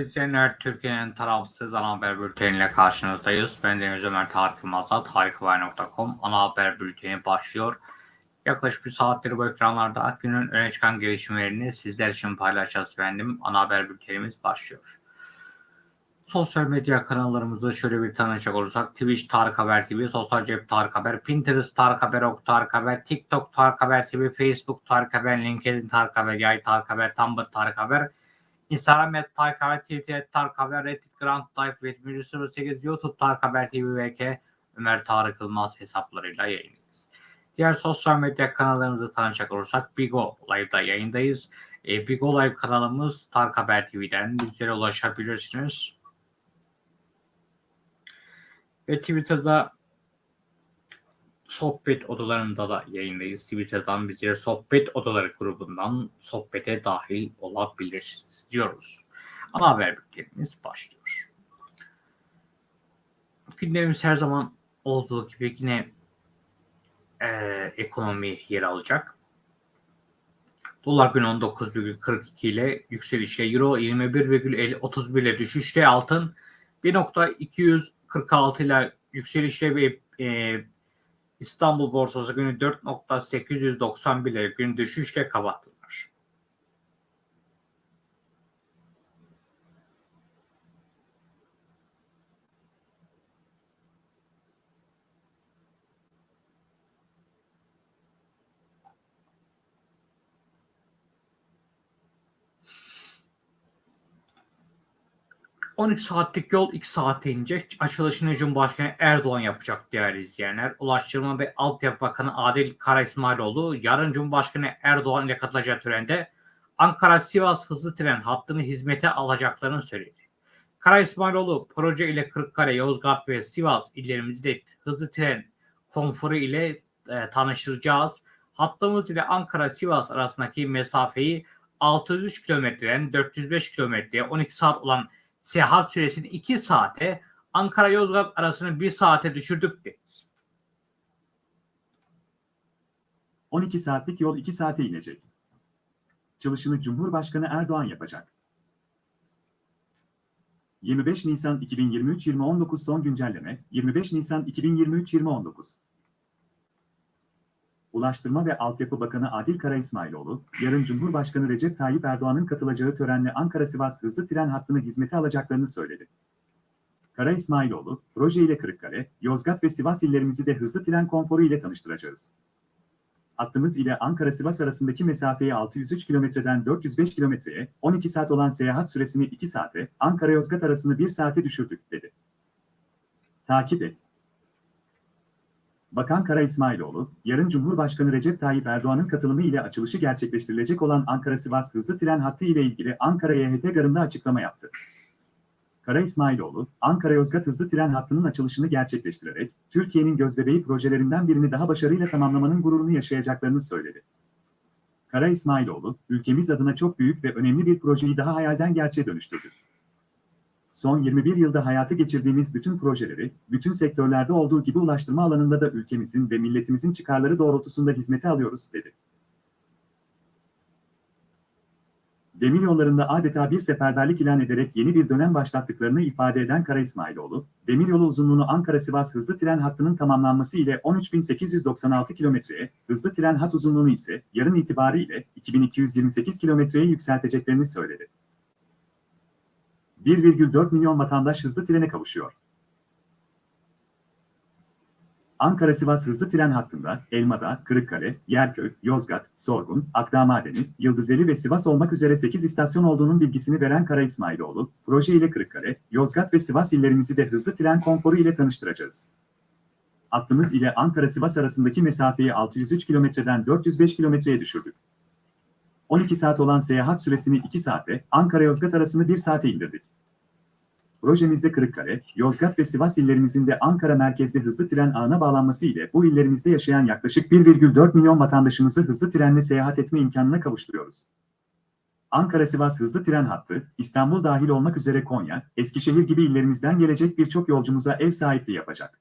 İzleyenler, Türkiye'nin tarafsız ana haber bülteniyle karşınızdayız. Ben Deniz Ömer Tarık Yılmaz'da tarikhaber.com ana haber bülteni başlıyor. Yaklaşık bir saattir bu ekranlarda günün öne çıkan gelişmelerini sizler için paylaşacağız efendim. Ana haber bültenimiz başlıyor. Sosyal medya kanallarımızı şöyle bir tanışacak olursak Twitch Tarık Haber TV, Sosyal Cep Tarık Haber, Pinterest Tarık Haber, Ok Tarık Haber, TikTok Tarık Haber TV, Facebook Tarık Haber, LinkedIn Tarık Haber, Yay Tarık Haber, Tumblr Tarık Haber, Instagram et Tarık Haber, Twitter et Tarık Haber, Reddit Grand Type ve 08 YouTube Tarık Haber TV VK Ömer Tarık Yılmaz hesaplarıyla yayındayız. Diğer sosyal medya kanallarımızı tanışacak olursak Bigo Live'da yayındayız. E, Bigo Live kanalımız Tarık Haber TV'den bizlere ulaşabilirsiniz. Ve Twitter'da sohbet odalarında da yayındayız. Twitter'dan bizlere sohbet odaları grubundan sohbete dahil olabilirsiniz diyoruz. Ana haber bültenimiz başlıyor. Gündemimiz her zaman olduğu gibi yine e, ekonomi yer alacak. Dolar gün 19,42 ile yükselişle Euro 21,31 ile düşüşle altın 1.246 ile yükselişle ve e, İstanbul borsası günü 4.891 ile gün düşüşle kapattılar. ...12 saatlik yol 2 saate inecek. Açılışını Cumhurbaşkanı Erdoğan yapacak değerli izleyenler. Ulaştırma ve Altyapı Bakanı Adil Kara İsmailoğlu yarın Cumhurbaşkanı Erdoğan ile katılacağı törende Ankara-Sivas hızlı tren hattını hizmete alacaklarını söyledi. Kara İsmailoğlu proje ile Kırıkkale, Yozgat ve Sivas illerimizde hızlı tren konforu ile e, tanıştıracağız. Hattımız ile Ankara-Sivas arasındaki mesafeyi 603 kilometreden 405 kilometreye 12 saat olan seyahat süresini 2 saate, Ankara-Yozgat arasını 1 saate düşürdük deriz. 12 saatlik yol 2 saate inecek. Çalışını Cumhurbaşkanı Erdoğan yapacak. 25 Nisan 2023-2019 son güncelleme 25 Nisan 2023-2019 Ulaştırma ve Altyapı Bakanı Adil Kara İsmailoğlu, yarın Cumhurbaşkanı Recep Tayyip Erdoğan'ın katılacağı törenle Ankara-Sivas hızlı tren hattını hizmete alacaklarını söyledi. Kara İsmailoğlu, proje ile Kırıkkale, Yozgat ve Sivas illerimizi de hızlı tren konforu ile tanıştıracağız. Hattımız ile Ankara-Sivas arasındaki mesafeyi 603 kilometreden 405 kilometreye, 12 saat olan seyahat süresini 2 saate, Ankara-Yozgat arasını 1 saate düşürdük, dedi. Takip et. Bakan Kara İsmailoğlu, yarın Cumhurbaşkanı Recep Tayyip Erdoğan'ın katılımı ile açılışı gerçekleştirilecek olan Ankara-Sivas hızlı tren hattı ile ilgili Ankara YHT Garı'nda açıklama yaptı. Kara İsmailoğlu, Ankara-Yozgat hızlı tren hattının açılışını gerçekleştirerek, Türkiye'nin gözbebeği projelerinden birini daha başarıyla tamamlamanın gururunu yaşayacaklarını söyledi. Kara İsmailoğlu, ülkemiz adına çok büyük ve önemli bir projeyi daha hayalden gerçeğe dönüştürdü. Son 21 yılda hayata geçirdiğimiz bütün projeleri, bütün sektörlerde olduğu gibi ulaştırma alanında da ülkemizin ve milletimizin çıkarları doğrultusunda hizmete alıyoruz, dedi. Demiryollarında adeta bir seferberlik ilan ederek yeni bir dönem başlattıklarını ifade eden Kara İsmailoğlu, demiryolu uzunluğunu Ankara-Sivas hızlı tren hattının tamamlanması ile 13.896 kilometreye, hızlı tren hat uzunluğunu ise yarın itibariyle 2228 kilometreye yükselteceklerini söyledi. 1,4 milyon vatandaş hızlı trene kavuşuyor. Ankara-Sivas hızlı tren hattında Elmadağ, Kırıkkale, Yerköy, Yozgat, Sorgun, Akdağ Madeni, Yıldızeli ve Sivas olmak üzere 8 istasyon olduğunun bilgisini veren Kara İsmailoğlu, proje ile Kırıkkale, Yozgat ve Sivas illerimizi de hızlı tren konforu ile tanıştıracağız. Hattımız ile Ankara-Sivas arasındaki mesafeyi 603 kilometreden 405 kilometreye düşürdük. 12 saat olan seyahat süresini 2 saate, Ankara-Yozgat arasını 1 saate indirdik. Projemizde Kırıkkale, Yozgat ve Sivas illerimizin de Ankara merkezli hızlı tren ağına bağlanması ile bu illerimizde yaşayan yaklaşık 1,4 milyon vatandaşımızı hızlı trenle seyahat etme imkanına kavuşturuyoruz. Ankara-Sivas hızlı tren hattı, İstanbul dahil olmak üzere Konya, Eskişehir gibi illerimizden gelecek birçok yolcumuza ev sahipliği yapacak.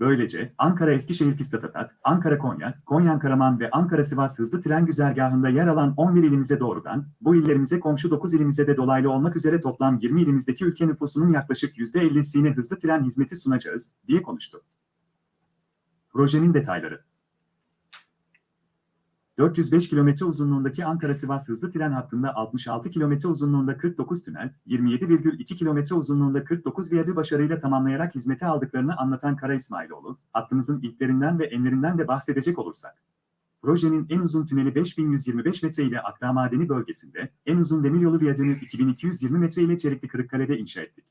Böylece Ankara Eskişehir Pistatatat, Ankara Konya, Konya Karaman ve Ankara Sivas hızlı tren güzergahında yer alan 11 ilimize doğrudan, bu illerimize komşu 9 ilimize de dolaylı olmak üzere toplam 20 ilimizdeki ülke nüfusunun yaklaşık %50'sine hızlı tren hizmeti sunacağız, diye konuştu. Projenin detayları 405 kilometre uzunluğundaki Ankara-Sivas hızlı tren hattında 66 kilometre uzunluğunda 49 tünel, 27,2 kilometre uzunluğunda 49 viyadü başarıyla tamamlayarak hizmete aldıklarını anlatan Kara İsmailoğlu, hattımızın ilklerinden ve enlerinden de bahsedecek olursak. Projenin en uzun tüneli 5125 metre ile Akdağ Madeni bölgesinde, en uzun demiryolu viyadüğünü 2220 metre ile Çelikli Kırıkkale'de inşa ettik.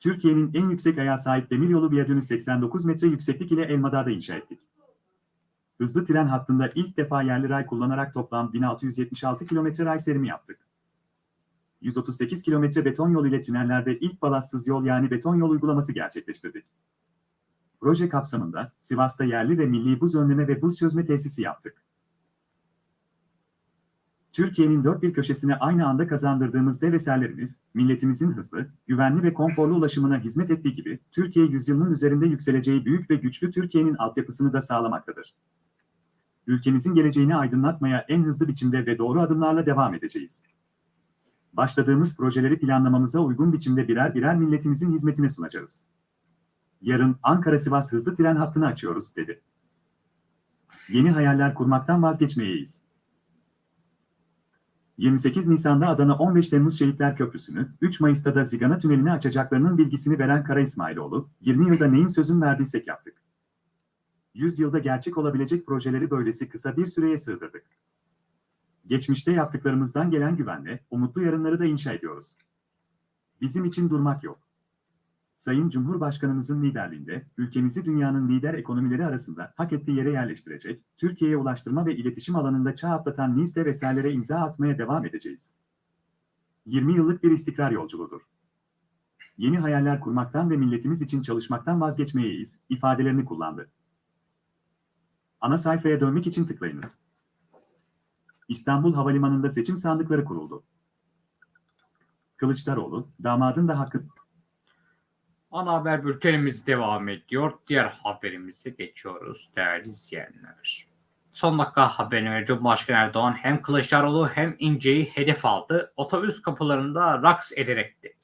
Türkiye'nin en yüksek ayağa sahip demiryolu viyadüğünü 89 metre yükseklik ile Elmadağ'da inşa ettik hızlı tren hattında ilk defa yerli ray kullanarak toplam 1676 kilometre ray serimi yaptık. 138 kilometre beton yol ile tünellerde ilk balastsız yol yani beton yol uygulaması gerçekleştirdik. Proje kapsamında Sivas'ta yerli ve milli buz önleme ve buz çözme tesisi yaptık. Türkiye'nin dört bir köşesine aynı anda kazandırdığımız dev eserlerimiz, milletimizin hızlı, güvenli ve konforlu ulaşımına hizmet ettiği gibi, Türkiye yüzyılının üzerinde yükseleceği büyük ve güçlü Türkiye'nin altyapısını da sağlamaktadır ülkemizin geleceğini aydınlatmaya en hızlı biçimde ve doğru adımlarla devam edeceğiz. Başladığımız projeleri planlamamıza uygun biçimde birer birer milletimizin hizmetine sunacağız. Yarın Ankara-Sivas hızlı tren hattını açıyoruz, dedi. Yeni hayaller kurmaktan vazgeçmeyeyiz. 28 Nisan'da Adana 15 Temmuz Şehitler Köprüsü'nü, 3 Mayıs'ta da Zigana Tüneli'ni açacaklarının bilgisini veren Kara İsmailoğlu, 20 yılda neyin sözün verdiysek yaptık. 100 yılda gerçek olabilecek projeleri böylesi kısa bir süreye sığdırdık. Geçmişte yaptıklarımızdan gelen güvenle, umutlu yarınları da inşa ediyoruz. Bizim için durmak yok. Sayın Cumhurbaşkanımızın liderliğinde, ülkemizi dünyanın lider ekonomileri arasında hak ettiği yere yerleştirecek, Türkiye'ye ulaştırma ve iletişim alanında çağ atlatan NİS'te vesairelere imza atmaya devam edeceğiz. 20 yıllık bir istikrar yolculuğudur. Yeni hayaller kurmaktan ve milletimiz için çalışmaktan vazgeçmeyeyiz, ifadelerini kullandı. Ana sayfaya dönmek için tıklayınız. İstanbul Havalimanı'nda seçim sandıkları kuruldu. Kılıçdaroğlu, damadın da hakkı... Ana haber bültenimiz devam ediyor. Diğer haberimize geçiyoruz değerli izleyenler. Son dakika haberine Cumhurbaşkanı Erdoğan hem Kılıçdaroğlu hem İnce'yi hedef aldı. Otobüs kapılarında raks ederek dedi.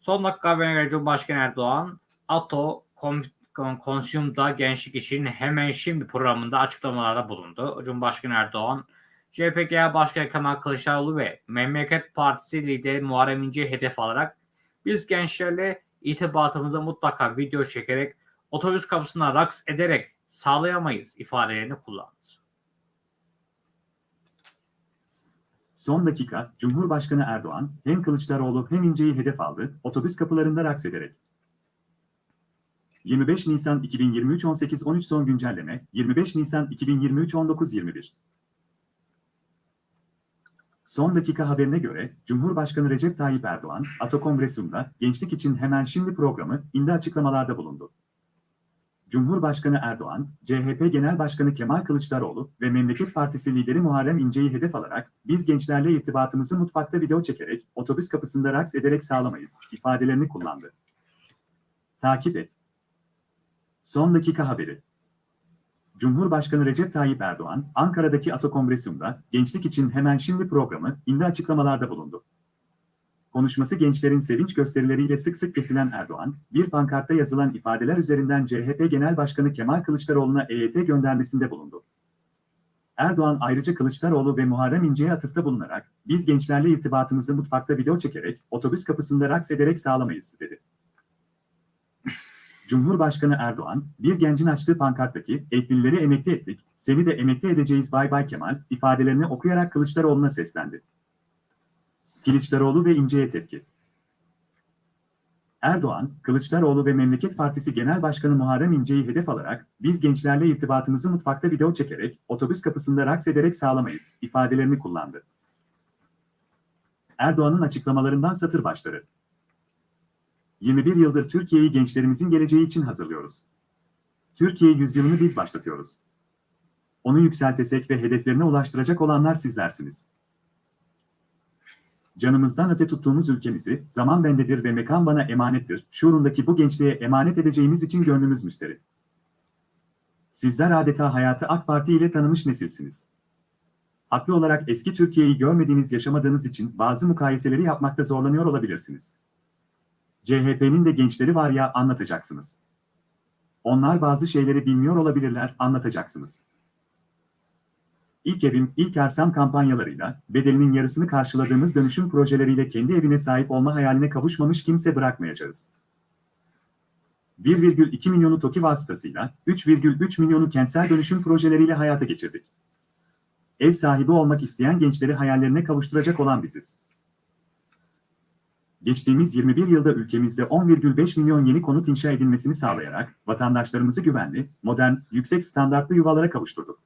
Son dakika haberine göre Cumhurbaşkanı Erdoğan, ATO, Konsyum'da gençlik için hemen şimdi programında açıklamalarda bulundu. Cumhurbaşkanı Erdoğan, CHP Genel Başkanı Kemal Kılıçdaroğlu ve Memleket Partisi lideri Muharrem İnce'yi hedef alarak biz gençlerle itibatımızı mutlaka video çekerek otobüs kapısına raks ederek sağlayamayız ifadelerini kullandı. Son dakika, Cumhurbaşkanı Erdoğan hem Kılıçdaroğlu hem İnce'yi hedef aldı, otobüs kapılarında raks ederek. 25 Nisan 2023 18-13 son güncelleme, 25 Nisan 2023 19-21. Son dakika haberine göre, Cumhurbaşkanı Recep Tayyip Erdoğan, Ato Kongresyum'da Gençlik için Hemen Şimdi programı, indi açıklamalarda bulundu. Cumhurbaşkanı Erdoğan, CHP Genel Başkanı Kemal Kılıçdaroğlu ve Memleket Partisi lideri Muharrem İnce'yi hedef alarak, biz gençlerle irtibatımızı mutfakta video çekerek, otobüs kapısında raks ederek sağlamayız, ifadelerini kullandı. Takip et. Son dakika haberi. Cumhurbaşkanı Recep Tayyip Erdoğan, Ankara'daki Ato Kongresyum'da Gençlik için Hemen Şimdi programı, indi açıklamalarda bulundu. Konuşması gençlerin sevinç gösterileriyle sık sık kesilen Erdoğan, bir pankartta yazılan ifadeler üzerinden CHP Genel Başkanı Kemal Kılıçdaroğlu'na EYT göndermesinde bulundu. Erdoğan ayrıca Kılıçdaroğlu ve Muharrem İnce'ye atıfta bulunarak, biz gençlerle irtibatımızı mutfakta video çekerek, otobüs kapısında raks ederek sağlamayız, dedi. Cumhurbaşkanı Erdoğan, bir gencin açtığı pankarttaki "Eklileri emekli ettik, seni de emekli edeceğiz bay bay Kemal" ifadelerini okuyarak Kılıçdaroğlu'na seslendi. Kılıçdaroğlu ve İnce'ye tepki. Erdoğan, Kılıçdaroğlu ve Memleket Partisi Genel Başkanı Muharrem İnce'yi hedef alarak, biz gençlerle irtibatımızı mutfakta video çekerek, otobüs kapısında raks ederek sağlamayız, ifadelerini kullandı. Erdoğan'ın açıklamalarından satır başları. 21 yıldır Türkiye'yi gençlerimizin geleceği için hazırlıyoruz. Türkiye yüzyılını biz başlatıyoruz. Onu yükseltesek ve hedeflerine ulaştıracak olanlar sizlersiniz. Canımızdan öte tuttuğumuz ülkemizi, zaman bendedir ve mekan bana emanettir, şuurundaki bu gençliğe emanet edeceğimiz için gönlümüz müsterih. Sizler adeta hayatı AK Parti ile tanımış nesilsiniz. Haklı olarak eski Türkiye'yi görmediğiniz, yaşamadığınız için bazı mukayeseleri yapmakta zorlanıyor olabilirsiniz. CHP'nin de gençleri var ya anlatacaksınız. Onlar bazı şeyleri bilmiyor olabilirler, anlatacaksınız. İlk evim, ilk arsam kampanyalarıyla, bedelinin yarısını karşıladığımız dönüşüm projeleriyle kendi evine sahip olma hayaline kavuşmamış kimse bırakmayacağız. 1,2 milyonu TOKİ vasıtasıyla, 3,3 milyonu kentsel dönüşüm projeleriyle hayata geçirdik. Ev sahibi olmak isteyen gençleri hayallerine kavuşturacak olan biziz. Geçtiğimiz 21 yılda ülkemizde 10,5 milyon yeni konut inşa edilmesini sağlayarak vatandaşlarımızı güvenli, modern, yüksek standartlı yuvalara kavuşturduk.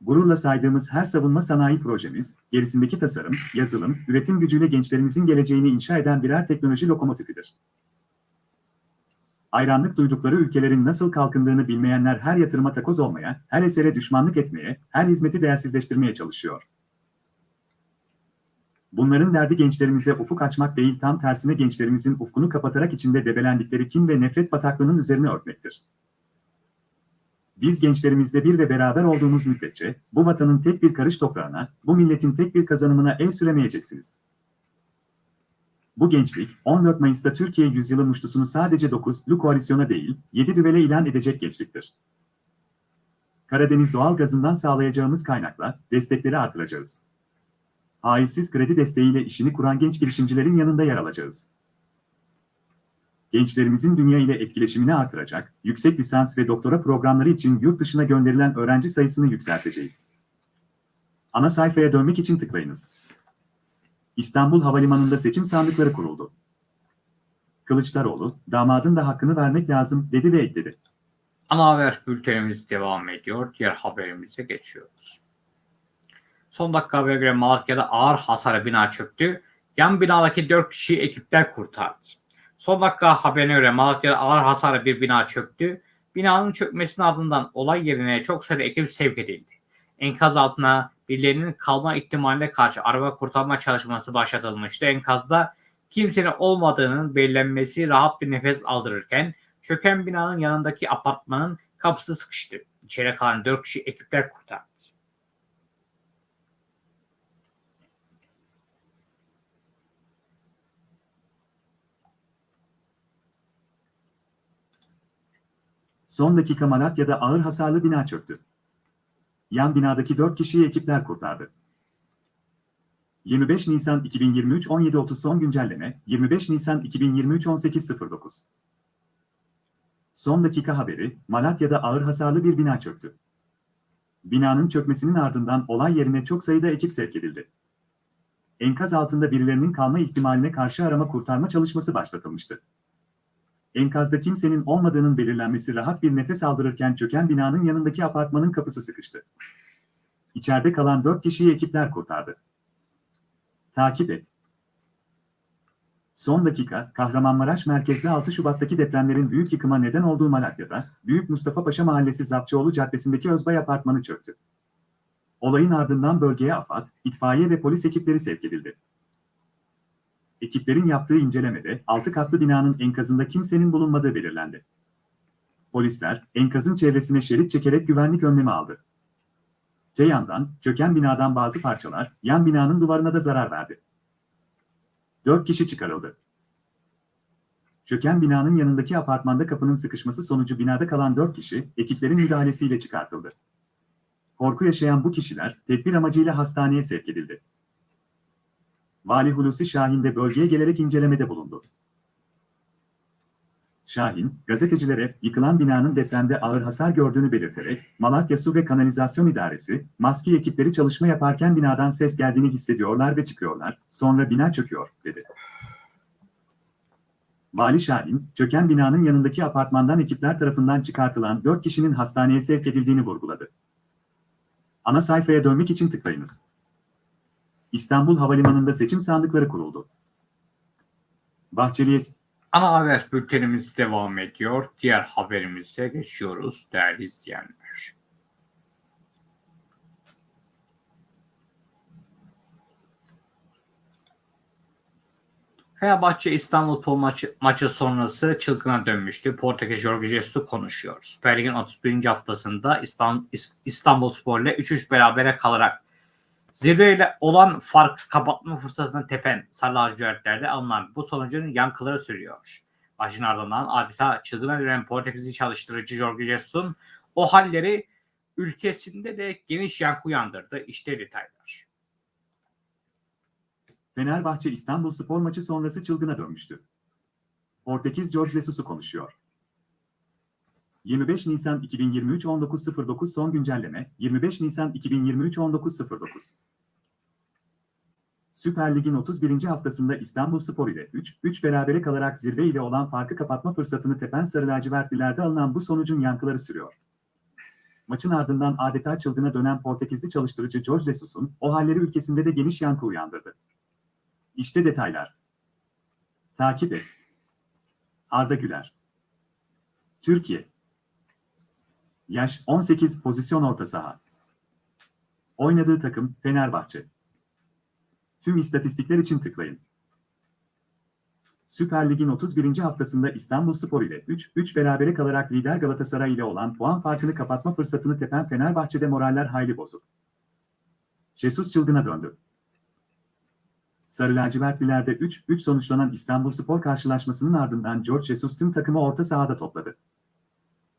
Gururla saydığımız her savunma sanayi projemiz, gerisindeki tasarım, yazılım, üretim gücüyle gençlerimizin geleceğini inşa eden birer teknoloji lokomotifidir. Hayranlık duydukları ülkelerin nasıl kalkındığını bilmeyenler her yatırıma takoz olmaya, her esere düşmanlık etmeye, her hizmeti değersizleştirmeye çalışıyor. Bunların derdi gençlerimize ufuk açmak değil tam tersine gençlerimizin ufkunu kapatarak içinde debelendikleri kin ve nefret bataklığının üzerine örtmektir. Biz gençlerimizle bir ve beraber olduğumuz müddetçe, bu vatanın tek bir karış toprağına, bu milletin tek bir kazanımına el süremeyeceksiniz. Bu gençlik, 14 Mayıs'ta Türkiye Yüzyılı muştusunu sadece 9'lu koalisyona değil, 7 düvele ilan edecek gençliktir. Karadeniz doğal gazından sağlayacağımız kaynakla destekleri artıracağız. Faizsiz kredi desteğiyle işini kuran genç girişimcilerin yanında yer alacağız. Gençlerimizin dünya ile etkileşimini artıracak, yüksek lisans ve doktora programları için yurt dışına gönderilen öğrenci sayısını yükselteceğiz. Ana sayfaya dönmek için tıklayınız. İstanbul Havalimanı'nda seçim sandıkları kuruldu. Kılıçdaroğlu, damadın da hakkını vermek lazım dedi ve ekledi. Ana haber bültenimiz devam ediyor. Diğer haberimize geçiyoruz. Son dakika haberine göre Malatya'da ağır hasarlı bina çöktü. Yan binadaki 4 kişiyi ekipler kurtardı. Son dakika haberine göre Malatya'da ağır hasarlı bir bina çöktü. Binanın çökmesinin ardından olay yerine çok sayıda ekip sevk edildi. Enkaz altına birilerinin kalma ihtimaline karşı araba kurtarma çalışması başlatılmıştı. Enkazda kimsenin olmadığının belirlenmesi rahat bir nefes aldırırken çöken binanın yanındaki apartmanın kapısı sıkıştı. İçeri kalan 4 kişi ekipler kurtardı. Son dakika Malatya'da ağır hasarlı bina çöktü. Yan binadaki 4 kişiyi ekipler kurtardı. 25 Nisan 2023 17.30 son güncelleme 25 Nisan 2023 18.09 Son dakika haberi Malatya'da ağır hasarlı bir bina çöktü. Binanın çökmesinin ardından olay yerine çok sayıda ekip sevk edildi. Enkaz altında birilerinin kalma ihtimaline karşı arama kurtarma çalışması başlatılmıştı. Enkazda kimsenin olmadığının belirlenmesi rahat bir nefes aldırırken çöken binanın yanındaki apartmanın kapısı sıkıştı. İçeride kalan dört kişiyi ekipler kurtardı. Takip et. Son dakika, Kahramanmaraş merkezli 6 Şubat'taki depremlerin büyük yıkıma neden olduğu Malatya'da, Büyük Mustafa Paşa Mahallesi Zapçıoğlu Caddesi'ndeki Özbay Apartmanı çöktü. Olayın ardından bölgeye AFAD, itfaiye ve polis ekipleri sevk edildi. Ekiplerin yaptığı incelemede 6 katlı binanın enkazında kimsenin bulunmadığı belirlendi. Polisler enkazın çevresine şerit çekerek güvenlik önlemi aldı. Te yandan çöken binadan bazı parçalar yan binanın duvarına da zarar verdi. 4 kişi çıkarıldı. Çöken binanın yanındaki apartmanda kapının sıkışması sonucu binada kalan 4 kişi ekiplerin müdahalesiyle çıkartıldı. Korku yaşayan bu kişiler tedbir amacıyla hastaneye sevk edildi. Vali Hulusi Şahin de bölgeye gelerek incelemede bulundu. Şahin, gazetecilere yıkılan binanın depremde ağır hasar gördüğünü belirterek, Malatya Su ve Kanalizasyon İdaresi, maske ekipleri çalışma yaparken binadan ses geldiğini hissediyorlar ve çıkıyorlar, sonra bina çöküyor, dedi. Vali Şahin, çöken binanın yanındaki apartmandan ekipler tarafından çıkartılan 4 kişinin hastaneye sevk edildiğini vurguladı. Ana sayfaya dönmek için tıklayınız. İstanbul Havalimanı'nda seçim sandıkları kuruldu. Bahçeli'ye Ana haber bültenimiz devam ediyor. Diğer haberimize geçiyoruz değerli izleyenler. Fenerbahçe İstanbul maçı, maçı sonrası çılgına dönmüştü. Portekiz Jorge Jesus konuşuyor. Süper Lig'in 31. haftasında İstanbul, İstanbul Spor ile 3-3 berabere kalarak zirveyle olan fark kapatma fırsatını tepen Sarı Lacivertler'de alınan bu sonucun yankıları sürüyor. Başın ardından adeta çılgına dönen Portekizli çalıştırıcı Jorge Jesus'un o halleri ülkesinde de geniş yankı uyandırdı. İşte detaylar. Fenerbahçe İstanbul Spor maçı sonrası çılgına dönmüştü. Portekiz Jorge Jesus'u konuşuyor. 25 Nisan 2023 19.09 son güncelleme 25 Nisan 2023 19.09 Süper Lig'in 31. haftasında İstanbul Spor ile 3-3 berabere kalarak zirve ile olan farkı kapatma fırsatını tepen Sarı Lacivertlilerde alınan bu sonucun yankıları sürüyor. Maçın ardından adeta çılgına dönen Portekizli çalıştırıcı Jorge Jesus'un o halleri ülkesinde de geniş yankı uyandırdı. İşte detaylar. Takip et. Arda Güler. Türkiye. Yaş 18 pozisyon orta saha. Oynadığı takım Fenerbahçe. Tüm istatistikler için tıklayın. Süper Lig'in 31. haftasında İstanbul Spor ile 3-3 berabere kalarak lider Galatasaray ile olan puan farkını kapatma fırsatını tepen Fenerbahçe'de moraller hayli bozuk. Jesus çılgına döndü. Sarı lacivertlilerde 3-3 sonuçlanan İstanbul Spor karşılaşmasının ardından George Jesus tüm takımı orta sahada topladı.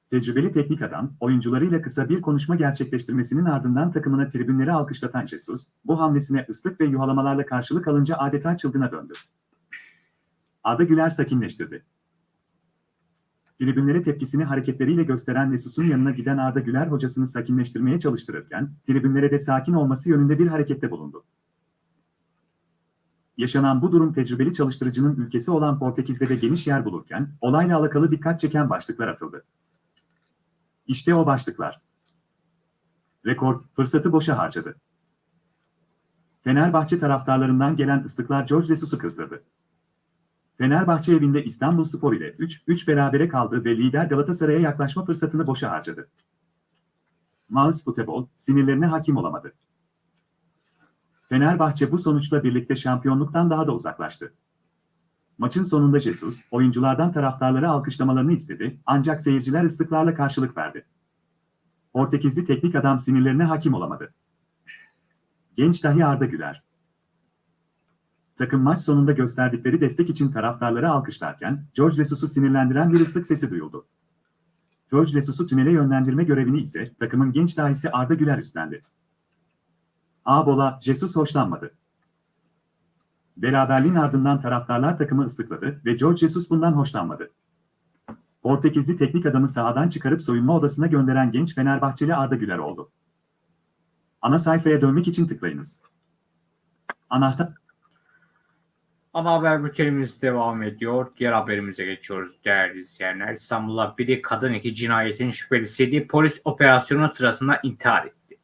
Tecrübeli teknik adam, oyuncularıyla kısa bir konuşma gerçekleştirmesinin ardından takımına tribünleri alkışlatan Jesus, bu hamlesine ıslık ve yuhalamalarla karşılık alınca adeta çılgına döndü. Arda Güler sakinleştirdi. Tribünlere tepkisini hareketleriyle gösteren Jesus'un yanına giden Arda Güler hocasını sakinleştirmeye çalıştırırken, tribünlere de sakin olması yönünde bir harekette bulundu. Yaşanan bu durum tecrübeli çalıştırıcının ülkesi olan Portekiz'de de geniş yer bulurken, olayla alakalı dikkat çeken başlıklar atıldı. İşte o başlıklar. Rekor, fırsatı boşa harcadı. Fenerbahçe taraftarlarından gelen ıslıklar George Jesus'u kızdırdı. Fenerbahçe evinde İstanbul Spor ile 3-3 berabere kaldı ve lider Galatasaray'a yaklaşma fırsatını boşa harcadı. Maus Futebol, sinirlerine hakim olamadı. Fenerbahçe bu sonuçla birlikte şampiyonluktan daha da uzaklaştı. Maçın sonunda Jesus, oyunculardan taraftarları alkışlamalarını istedi ancak seyirciler ıslıklarla karşılık verdi. Portekizli teknik adam sinirlerine hakim olamadı. Genç dahi Arda Güler. Takım maç sonunda gösterdikleri destek için taraftarları alkışlarken, George Jesus'u sinirlendiren bir ıslık sesi duyuldu. George Jesus'u tünele yönlendirme görevini ise takımın genç dahisi Arda Güler üstlendi. Ağbola, Jesus hoşlanmadı. Beraberliğin ardından taraftarlar takımı ıslıkladı ve George Jesus bundan hoşlanmadı. Portekizli teknik adamı sahadan çıkarıp soyunma odasına gönderen genç Fenerbahçeli Arda Güler oldu. Ana sayfaya dönmek için tıklayınız. Anahtar Ana haber bültenimiz devam ediyor. Diğer haberimize geçiyoruz değerli izleyenler. İstanbul'da biri kadın iki cinayetin şüphelisiydi. Polis operasyonu sırasında intihar etti.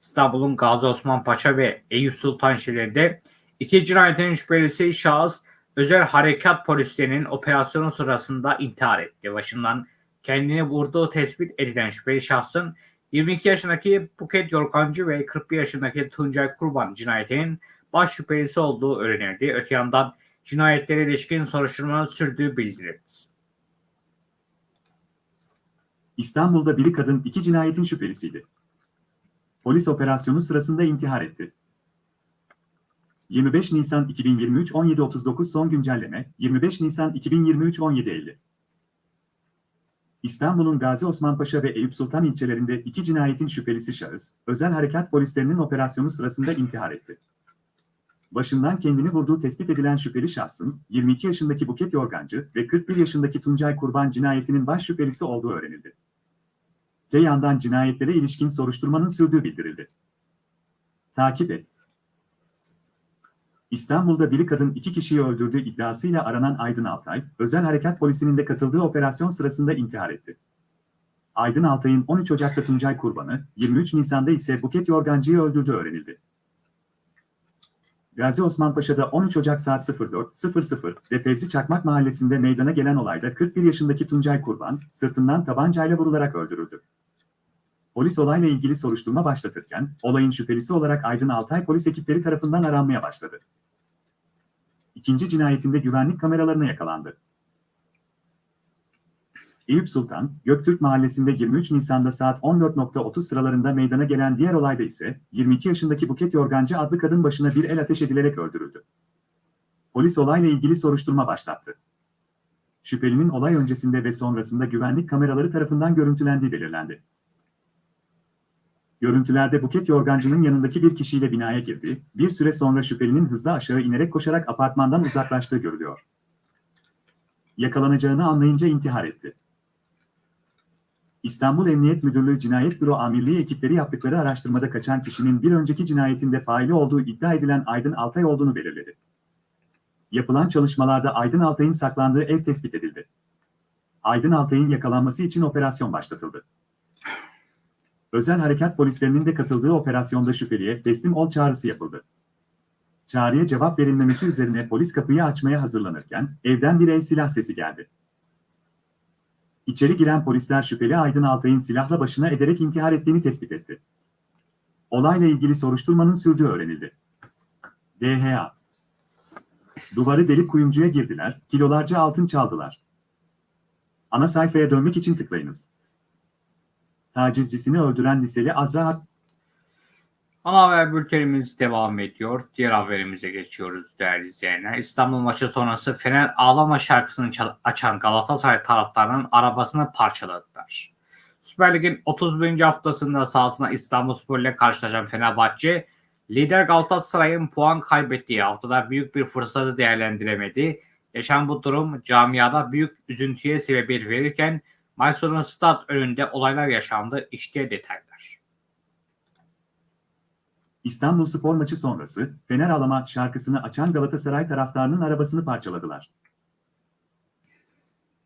İstanbul'un Gazi Osman Paşa ve Eyüp Sultan şehirlerinde iki cinayetin şüphelisi şahıs özel harekat polislerinin operasyonu sırasında intihar etti. Başından kendini vurduğu tespit edilen şüpheli şahsın 22 yaşındaki Buket Yorkancı ve 41 yaşındaki Tuncay Kurban cinayetinin baş şüphelisi olduğu öğrenildi. Öte yandan cinayetlere ilişkin soruşturmanın sürdüğü bildirildi. İstanbul'da biri kadın iki cinayetin şüphelisiydi. Polis operasyonu sırasında intihar etti. 25 Nisan 2023 17.39 son güncelleme 25 Nisan 2023 17.50 İstanbul'un Gazi Osman ve Eyüp Sultan ilçelerinde iki cinayetin şüphelisi şahıs, özel harekat polislerinin operasyonu sırasında intihar etti. Başından kendini vurduğu tespit edilen şüpheli şahsın 22 yaşındaki Buket Yorgancı ve 41 yaşındaki Tuncay Kurban cinayetinin baş şüphelisi olduğu öğrenildi. Te yandan cinayetlere ilişkin soruşturmanın sürdüğü bildirildi. Takip et. İstanbul'da biri kadın iki kişiyi öldürdüğü iddiasıyla aranan Aydın Altay, özel harekat polisinin de katıldığı operasyon sırasında intihar etti. Aydın Altay'ın 13 Ocak'ta Tuncay Kurban'ı, 23 Nisan'da ise Buket Yorgancı'yı öldürdüğü öğrenildi. Gazi Osman Paşa'da 13 Ocak saat 04.00 ve Fevzi Çakmak mahallesinde meydana gelen olayda 41 yaşındaki Tuncay Kurban, sırtından tabancayla vurularak öldürüldü. Polis olayla ilgili soruşturma başlatırken, olayın şüphelisi olarak Aydın Altay polis ekipleri tarafından aranmaya başladı. İkinci cinayetinde güvenlik kameralarına yakalandı. Eyüp Sultan, Göktürk Mahallesi'nde 23 Nisan'da saat 14.30 sıralarında meydana gelen diğer olayda ise 22 yaşındaki Buket Yorgancı adlı kadın başına bir el ateş edilerek öldürüldü. Polis olayla ilgili soruşturma başlattı. Şüphelinin olay öncesinde ve sonrasında güvenlik kameraları tarafından görüntülendiği belirlendi. Görüntülerde Buket Yorgancı'nın yanındaki bir kişiyle binaya girdi, bir süre sonra şüphelinin hızla aşağı inerek koşarak apartmandan uzaklaştığı görülüyor. Yakalanacağını anlayınca intihar etti. İstanbul Emniyet Müdürlüğü Cinayet Büro Amirliği ekipleri yaptıkları araştırmada kaçan kişinin bir önceki cinayetinde faili olduğu iddia edilen Aydın Altay olduğunu belirledi. Yapılan çalışmalarda Aydın Altay'ın saklandığı ev tespit edildi. Aydın Altay'ın yakalanması için operasyon başlatıldı. Özel harekat polislerinin de katıldığı operasyonda şüpheliye teslim ol çağrısı yapıldı. Çağrıya cevap verilmemesi üzerine polis kapıyı açmaya hazırlanırken evden bir el silah sesi geldi. İçeri giren polisler şüpheli Aydın Altay'ın silahla başına ederek intihar ettiğini tespit etti. Olayla ilgili soruşturmanın sürdüğü öğrenildi. DHA Duvarı delip kuyumcuya girdiler, kilolarca altın çaldılar. Ana sayfaya dönmek için tıklayınız. Tacizcisini öldüren liseli Azra Ana haber bültenimiz devam ediyor. Diğer haberimize geçiyoruz değerli izleyenler. İstanbul maçı sonrası Fener ağlama şarkısını açan Galatasaray taraftarının arabasını parçaladılar. Süper Lig'in 31. haftasında sahasında İstanbulspor ile karşılaşan Fenerbahçe, lider Galatasaray'ın puan kaybettiği haftada büyük bir fırsatı değerlendiremedi. Yaşan bu durum camiada büyük üzüntüye sebebiyet verirken maç sonu stat önünde olaylar yaşandı. İşte detaylar. İstanbul Spor maçı sonrası Fener ağlama şarkısını açan Galatasaray taraftarının arabasını parçaladılar.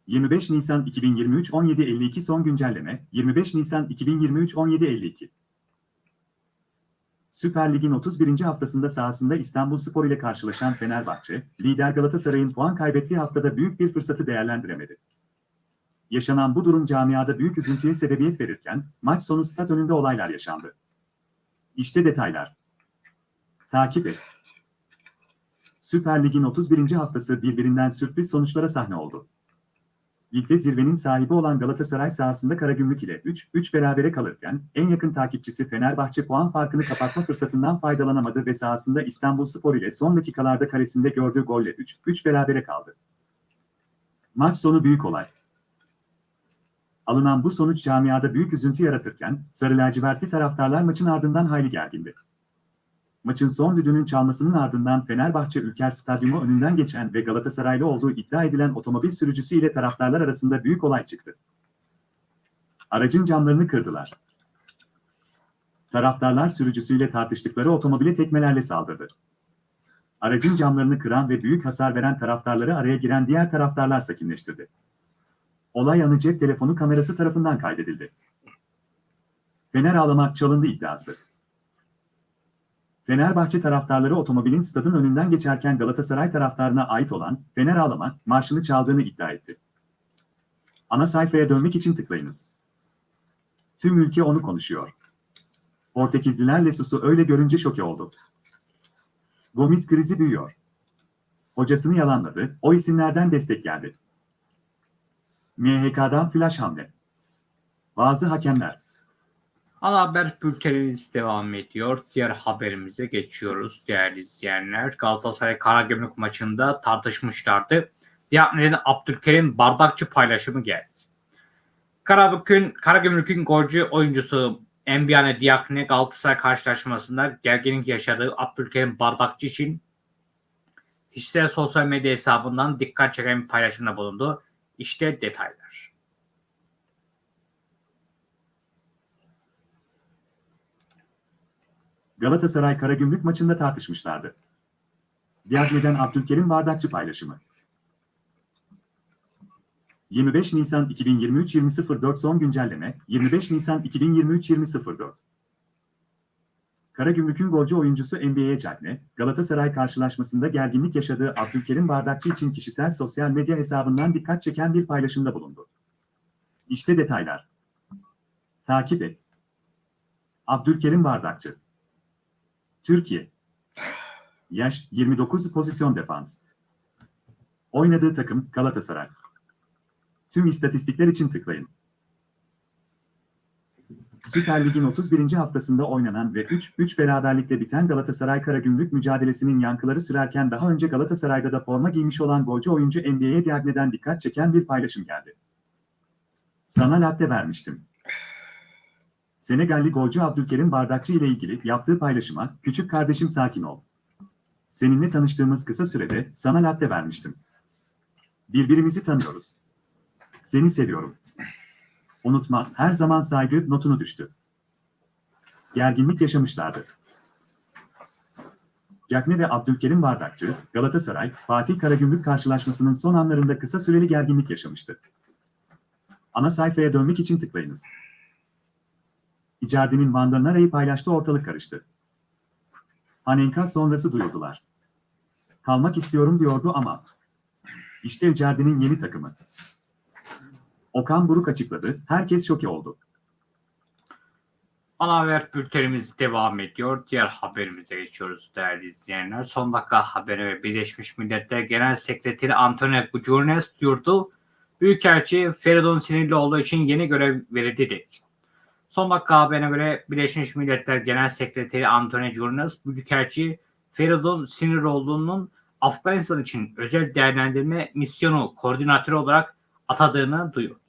25 Nisan 2023 17.52 son güncelleme 25 Nisan 2023 17.52 Süper Lig'in 31. haftasında sahasında İstanbul Spor ile karşılaşan Fenerbahçe, lider Galatasaray'ın puan kaybettiği haftada büyük bir fırsatı değerlendiremedi. Yaşanan bu durum camiada büyük üzüntüye sebebiyet verirken, maç sonu stat önünde olaylar yaşandı. İşte detaylar. Takip et. Süper Lig'in 31. haftası birbirinden sürpriz sonuçlara sahne oldu. Ligde zirvenin sahibi olan Galatasaray sahasında Karagümrük ile 3-3 berabere kalırken en yakın takipçisi Fenerbahçe puan farkını kapatma fırsatından faydalanamadı ve sahasında İstanbulspor ile son dakikalarda karesinde gördüğü golle 3-3 berabere kaldı. Maç sonu büyük olay. Alınan bu sonuç camiada büyük üzüntü yaratırken Sarı lacivertli taraftarlar maçın ardından hayli gergindi. Maçın son düdüğünün çalmasının ardından Fenerbahçe Ülker Stadyumu önünden geçen ve Galatasaraylı olduğu iddia edilen otomobil sürücüsü ile taraftarlar arasında büyük olay çıktı. Aracın camlarını kırdılar. Taraftarlar sürücüsüyle tartıştıkları otomobile tekmelerle saldırdı. Aracın camlarını kıran ve büyük hasar veren taraftarları araya giren diğer taraftarlar sakinleştirdi. Olay anı cep telefonu kamerası tarafından kaydedildi. Fener ağlamak çalındı iddiası. Fenerbahçe taraftarları otomobilin stadın önünden geçerken Galatasaray taraftarına ait olan Fener ağlama marşını çaldığını iddia etti. Ana sayfaya dönmek için tıklayınız. Tüm ülke onu konuşuyor. Portekizliler Lesus'u öyle görünce şoke oldu. Gomis krizi büyüyor. Hocasını yalanladı, o isimlerden destek geldi. MHK'dan flash hamle. Bazı hakemler. Ana haber bültenimiz devam ediyor. Diğer haberimize geçiyoruz değerli izleyenler. Galatasaray Karagümrük maçında tartışmışlardı. Diğer Abdülkerim bardakçı paylaşımı geldi. Karagümrük'ün, Karagümrük'ün golcü oyuncusu Enbiane Diakne Galatasaray karşılaşmasında gerginlik yaşadığı Abdülkerim bardakçı için kişisel sosyal medya hesabından dikkat çeken bir paylaşımda bulundu. İşte detaylar. Galatasaray Karagümrük maçında tartışmışlardı. Diagne'den Abdülkerim Bardakçı paylaşımı. 25 Nisan 2023 20.04 son güncelleme 25 Nisan 2023 20.04 Karagümrük'ün golcü oyuncusu NBA'ye Cagne, Galatasaray karşılaşmasında gerginlik yaşadığı Abdülkerim Bardakçı için kişisel sosyal medya hesabından dikkat çeken bir paylaşımda bulundu. İşte detaylar. Takip et. Abdülkerim Bardakçı Türkiye Yaş 29 pozisyon defans Oynadığı takım Galatasaray. Tüm istatistikler için tıklayın. Süper Lig'in 31. haftasında oynanan ve 3-3 beraberlikle biten Galatasaray Karagümrük mücadelesinin yankıları sürerken daha önce Galatasaray'da da forma giymiş olan golcü oyuncu NBA'ye Diagne'den dikkat çeken bir paylaşım geldi. Sana latte vermiştim. Senegalli golcü Abdülkerim Bardakçı ile ilgili yaptığı paylaşıma, küçük kardeşim sakin ol. Seninle tanıştığımız kısa sürede sana latte vermiştim. Birbirimizi tanıyoruz. Seni seviyorum. Unutma, her zaman saygı notunu düştü. Gerginlik yaşamışlardı. Cakne ve Abdülkerim Bardakçı, Galatasaray, Fatih Karagümrük karşılaşmasının son anlarında kısa süreli gerginlik yaşamıştı. Ana sayfaya dönmek için tıklayınız. Icardi'nin Van Nara'yı paylaştı ortalık karıştı. Panenka sonrası duyurdular. Kalmak istiyorum diyordu ama. İşte Icardi'nin yeni takımı. Okan Buruk açıkladı, herkes şoke oldu. Ana haber bültenimiz devam ediyor. Diğer haberimize geçiyoruz değerli izleyenler. Son dakika haberi ve Birleşmiş Milletler Genel Sekreteri Antonio Guterres duyurdu. Büyükelçi Feridun Sinirlioğlu için yeni görev verildi dedi. Son dakika haberine göre Birleşmiş Milletler Genel Sekreteri Antonio Guterres, Büyükelçi Feridun Sinirlioğlu'nun Afganistan için özel değerlendirme misyonu koordinatörü olarak atadığını duyurdu.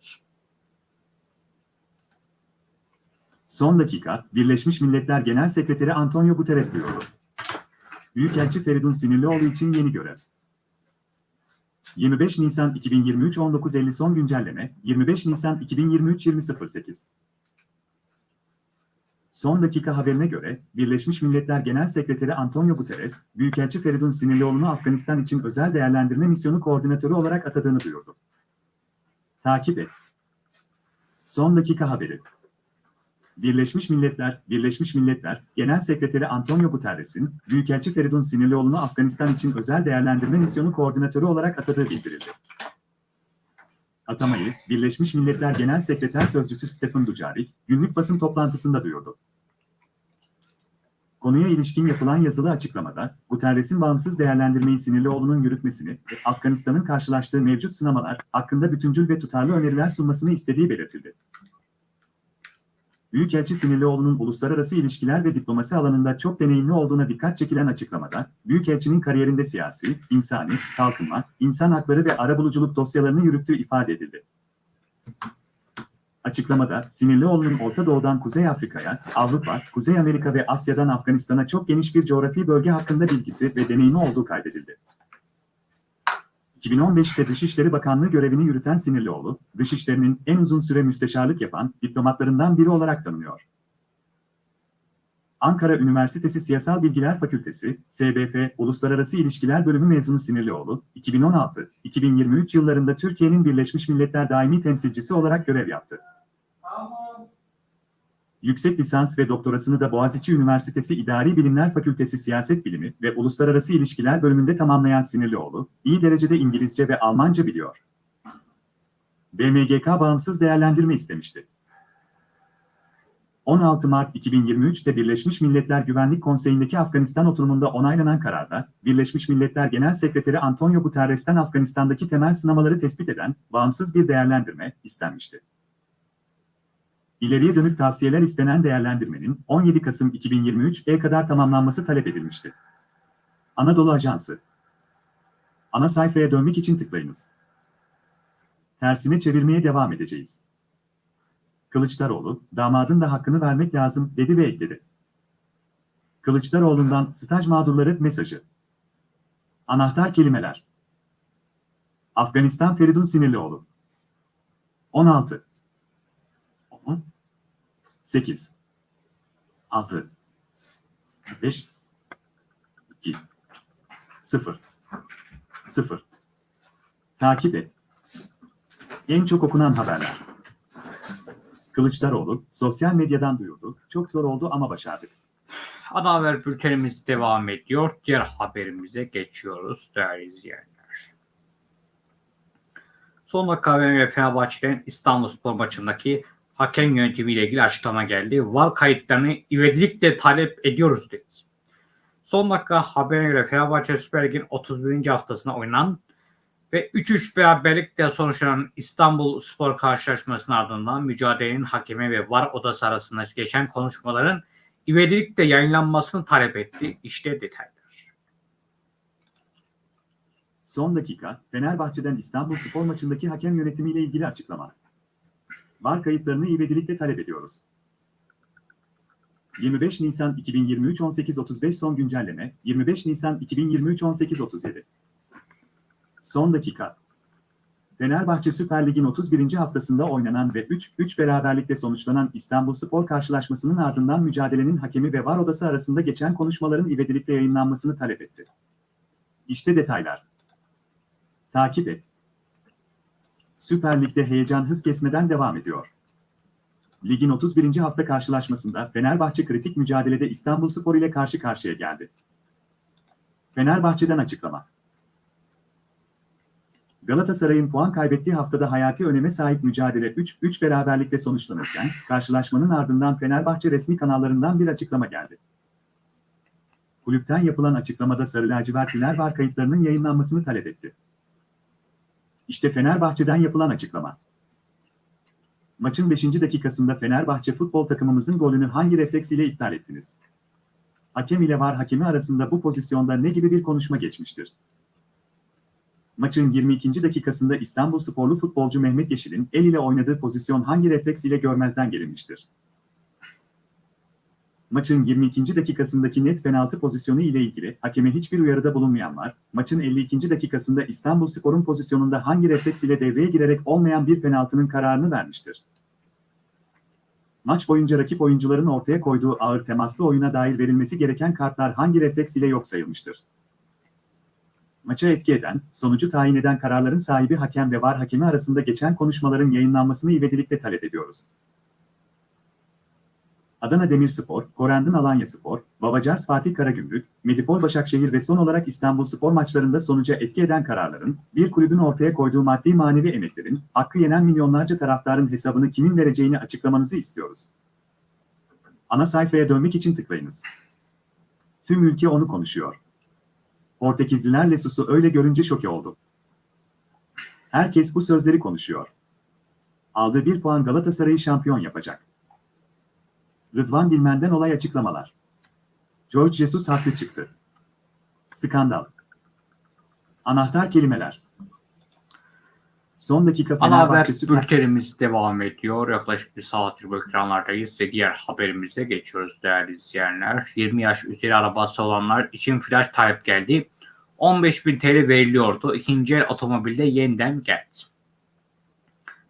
Son dakika, Birleşmiş Milletler Genel Sekreteri Antonio Guterres duyurdu. Büyükelçi Feridun Sinirlioğlu için yeni görev. 25 Nisan 2023 19.50 son güncelleme, 25 Nisan 2023 20.08 Son dakika haberine göre, Birleşmiş Milletler Genel Sekreteri Antonio Guterres, Büyükelçi Feridun Sinirlioğlu'nu Afganistan için özel değerlendirme misyonu koordinatörü olarak atadığını duyurdu. Takip et. Son dakika haberi. Birleşmiş Milletler, Birleşmiş Milletler Genel Sekreteri Antonio Guterres'in, Büyükelçi Feridun Sinirlioğlu'nu Afganistan için özel değerlendirme misyonu koordinatörü olarak atadığı bildirildi. Atamayı, Birleşmiş Milletler Genel Sekreter Sözcüsü Stephen Dujarric, günlük basın toplantısında duyurdu. Konuya ilişkin yapılan yazılı açıklamada, Guterres'in bağımsız değerlendirmeyi Sinirlioğlu'nun yürütmesini ve Afganistan'ın karşılaştığı mevcut sınamalar hakkında bütüncül ve tutarlı öneriler sunmasını istediği belirtildi. Büyükelçi Sinirlioğlu'nun uluslararası ilişkiler ve diplomasi alanında çok deneyimli olduğuna dikkat çekilen açıklamada, Büyükelçinin kariyerinde siyasi, insani, kalkınma, insan hakları ve arabuluculuk dosyalarını yürüttüğü ifade edildi. Açıklamada, Sinirlioğlu'nun Orta Doğu'dan Kuzey Afrika'ya, Avrupa, Kuzey Amerika ve Asya'dan Afganistan'a çok geniş bir coğrafi bölge hakkında bilgisi ve deneyimi olduğu kaydedildi. 2015'te Dışişleri Bakanlığı görevini yürüten Sinirlioğlu, Dışişleri'nin en uzun süre müsteşarlık yapan diplomatlarından biri olarak tanınıyor. Ankara Üniversitesi Siyasal Bilgiler Fakültesi, SBF Uluslararası İlişkiler Bölümü mezunu Sinirlioğlu, 2016-2023 yıllarında Türkiye'nin Birleşmiş Milletler Daimi Temsilcisi olarak görev yaptı. Yüksek lisans ve doktorasını da Boğaziçi Üniversitesi İdari Bilimler Fakültesi Siyaset Bilimi ve Uluslararası İlişkiler bölümünde tamamlayan Sinirlioğlu, iyi derecede İngilizce ve Almanca biliyor. BMGK bağımsız değerlendirme istemişti. 16 Mart 2023'te Birleşmiş Milletler Güvenlik Konseyi'ndeki Afganistan oturumunda onaylanan kararda, Birleşmiş Milletler Genel Sekreteri Antonio Guterres'ten Afganistan'daki temel sınamaları tespit eden bağımsız bir değerlendirme istenmişti. İleriye dönük tavsiyeler istenen değerlendirmenin 17 Kasım 2023'e kadar tamamlanması talep edilmişti. Anadolu Ajansı Ana sayfaya dönmek için tıklayınız. Tersine çevirmeye devam edeceğiz. Kılıçdaroğlu, damadın da hakkını vermek lazım dedi ve ekledi. Kılıçdaroğlu'ndan staj mağdurları mesajı. Anahtar kelimeler. Afganistan Feridun Sinirlioğlu. 16 10 8 6 5 2 0 0 Takip et. En çok okunan haberler. Kılıçdaroğlu, sosyal medyadan duyurdu. Çok zor oldu ama başardık. Ana haber bültenimiz devam ediyor. Diğer haberimize geçiyoruz değerli izleyenler. Son dakika haberiyle Fenerbahçe'nin İstanbulspor maçındaki hakem yönetimiyle ilgili açıklama geldi. VAR kayıtlarını ivedilikle talep ediyoruz dedi. Son dakika haberine göre Fenerbahçe Süper Lig'in 31. haftasına oynanan Ve 3-3 beraberlikle sonuçlanan İstanbul Spor karşılaşmasının ardından mücadelenin hakemi ve VAR odası arasında geçen konuşmaların ivedilikle yayınlanmasını talep etti. İşte detaylar. Son dakika, Fenerbahçe'den İstanbul Spor maçındaki hakem yönetimiyle ilgili açıklama. VAR kayıtlarını ivedilikle talep ediyoruz. 25 Nisan 2023 18.35 son güncelleme, 25 Nisan 2023 18.37 Son dakika. Fenerbahçe Süper Lig'in 31. haftasında oynanan ve 3-3 beraberlikle sonuçlanan İstanbul Spor karşılaşmasının ardından mücadelenin hakemi ve VAR odası arasında geçen konuşmaların ivedilikle yayınlanmasını talep etti. İşte detaylar. Takip et. Süper Lig'de heyecan hız kesmeden devam ediyor. Ligin 31. hafta karşılaşmasında Fenerbahçe kritik mücadelede İstanbul Spor ile karşı karşıya geldi. Fenerbahçe'den açıklama. Galatasaray'ın puan kaybettiği haftada hayati öneme sahip mücadele 3-3 beraberlikle sonuçlanırken, karşılaşmanın ardından Fenerbahçe resmi kanallarından bir açıklama geldi. Kulüpten yapılan açıklamada Sarı Lacivertliler var kayıtlarının yayınlanmasını talep etti. İşte Fenerbahçe'den yapılan açıklama. Maçın 5. dakikasında Fenerbahçe futbol takımımızın golünü hangi refleks ile iptal ettiniz? Hakem ile var hakemi arasında bu pozisyonda ne gibi bir konuşma geçmiştir? Maçın 22. dakikasında İstanbul sporlu futbolcu Mehmet Yeşil'in el ile oynadığı pozisyon hangi refleks ile görmezden gelinmiştir? Maçın 22. dakikasındaki net penaltı pozisyonu ile ilgili hakeme hiçbir uyarıda bulunmayan var, maçın 52. dakikasında İstanbul Spor'un pozisyonunda hangi refleks ile devreye girerek olmayan bir penaltının kararını vermiştir? Maç boyunca rakip oyuncuların ortaya koyduğu ağır temaslı oyuna dair verilmesi gereken kartlar hangi refleks ile yok sayılmıştır? Maça etki eden, sonucu tayin eden kararların sahibi hakem ve var hakemi arasında geçen konuşmaların yayınlanmasını ivedilikle talep ediyoruz. Adana Demirspor, Korendin Alanya Spor, Babacars Fatih Karagümrük, Medipol Başakşehir ve son olarak İstanbul Spor maçlarında sonuca etki eden kararların, bir kulübün ortaya koyduğu maddi manevi emeklerin, hakkı yenen milyonlarca taraftarın hesabını kimin vereceğini açıklamanızı istiyoruz. Ana sayfaya dönmek için tıklayınız. Tüm ülke onu konuşuyor. Portekizliler Lesus'u öyle görünce şoke oldu. Herkes bu sözleri konuşuyor. Aldığı bir puan Galatasaray'ı şampiyon yapacak. Rıdvan Dilmen'den olay açıklamalar. George Jesus haklı çıktı. Skandal. Anahtar kelimeler. Son dakika Ana haber bültenimiz devam ediyor. Yaklaşık bir saattir bu ekranlardayız ve diğer haberimize geçiyoruz değerli izleyenler. 20 yaş üzeri arabası olanlar için flash talep geldi. 15.000 TL veriliyordu. İkinci el otomobilde yeniden geldi.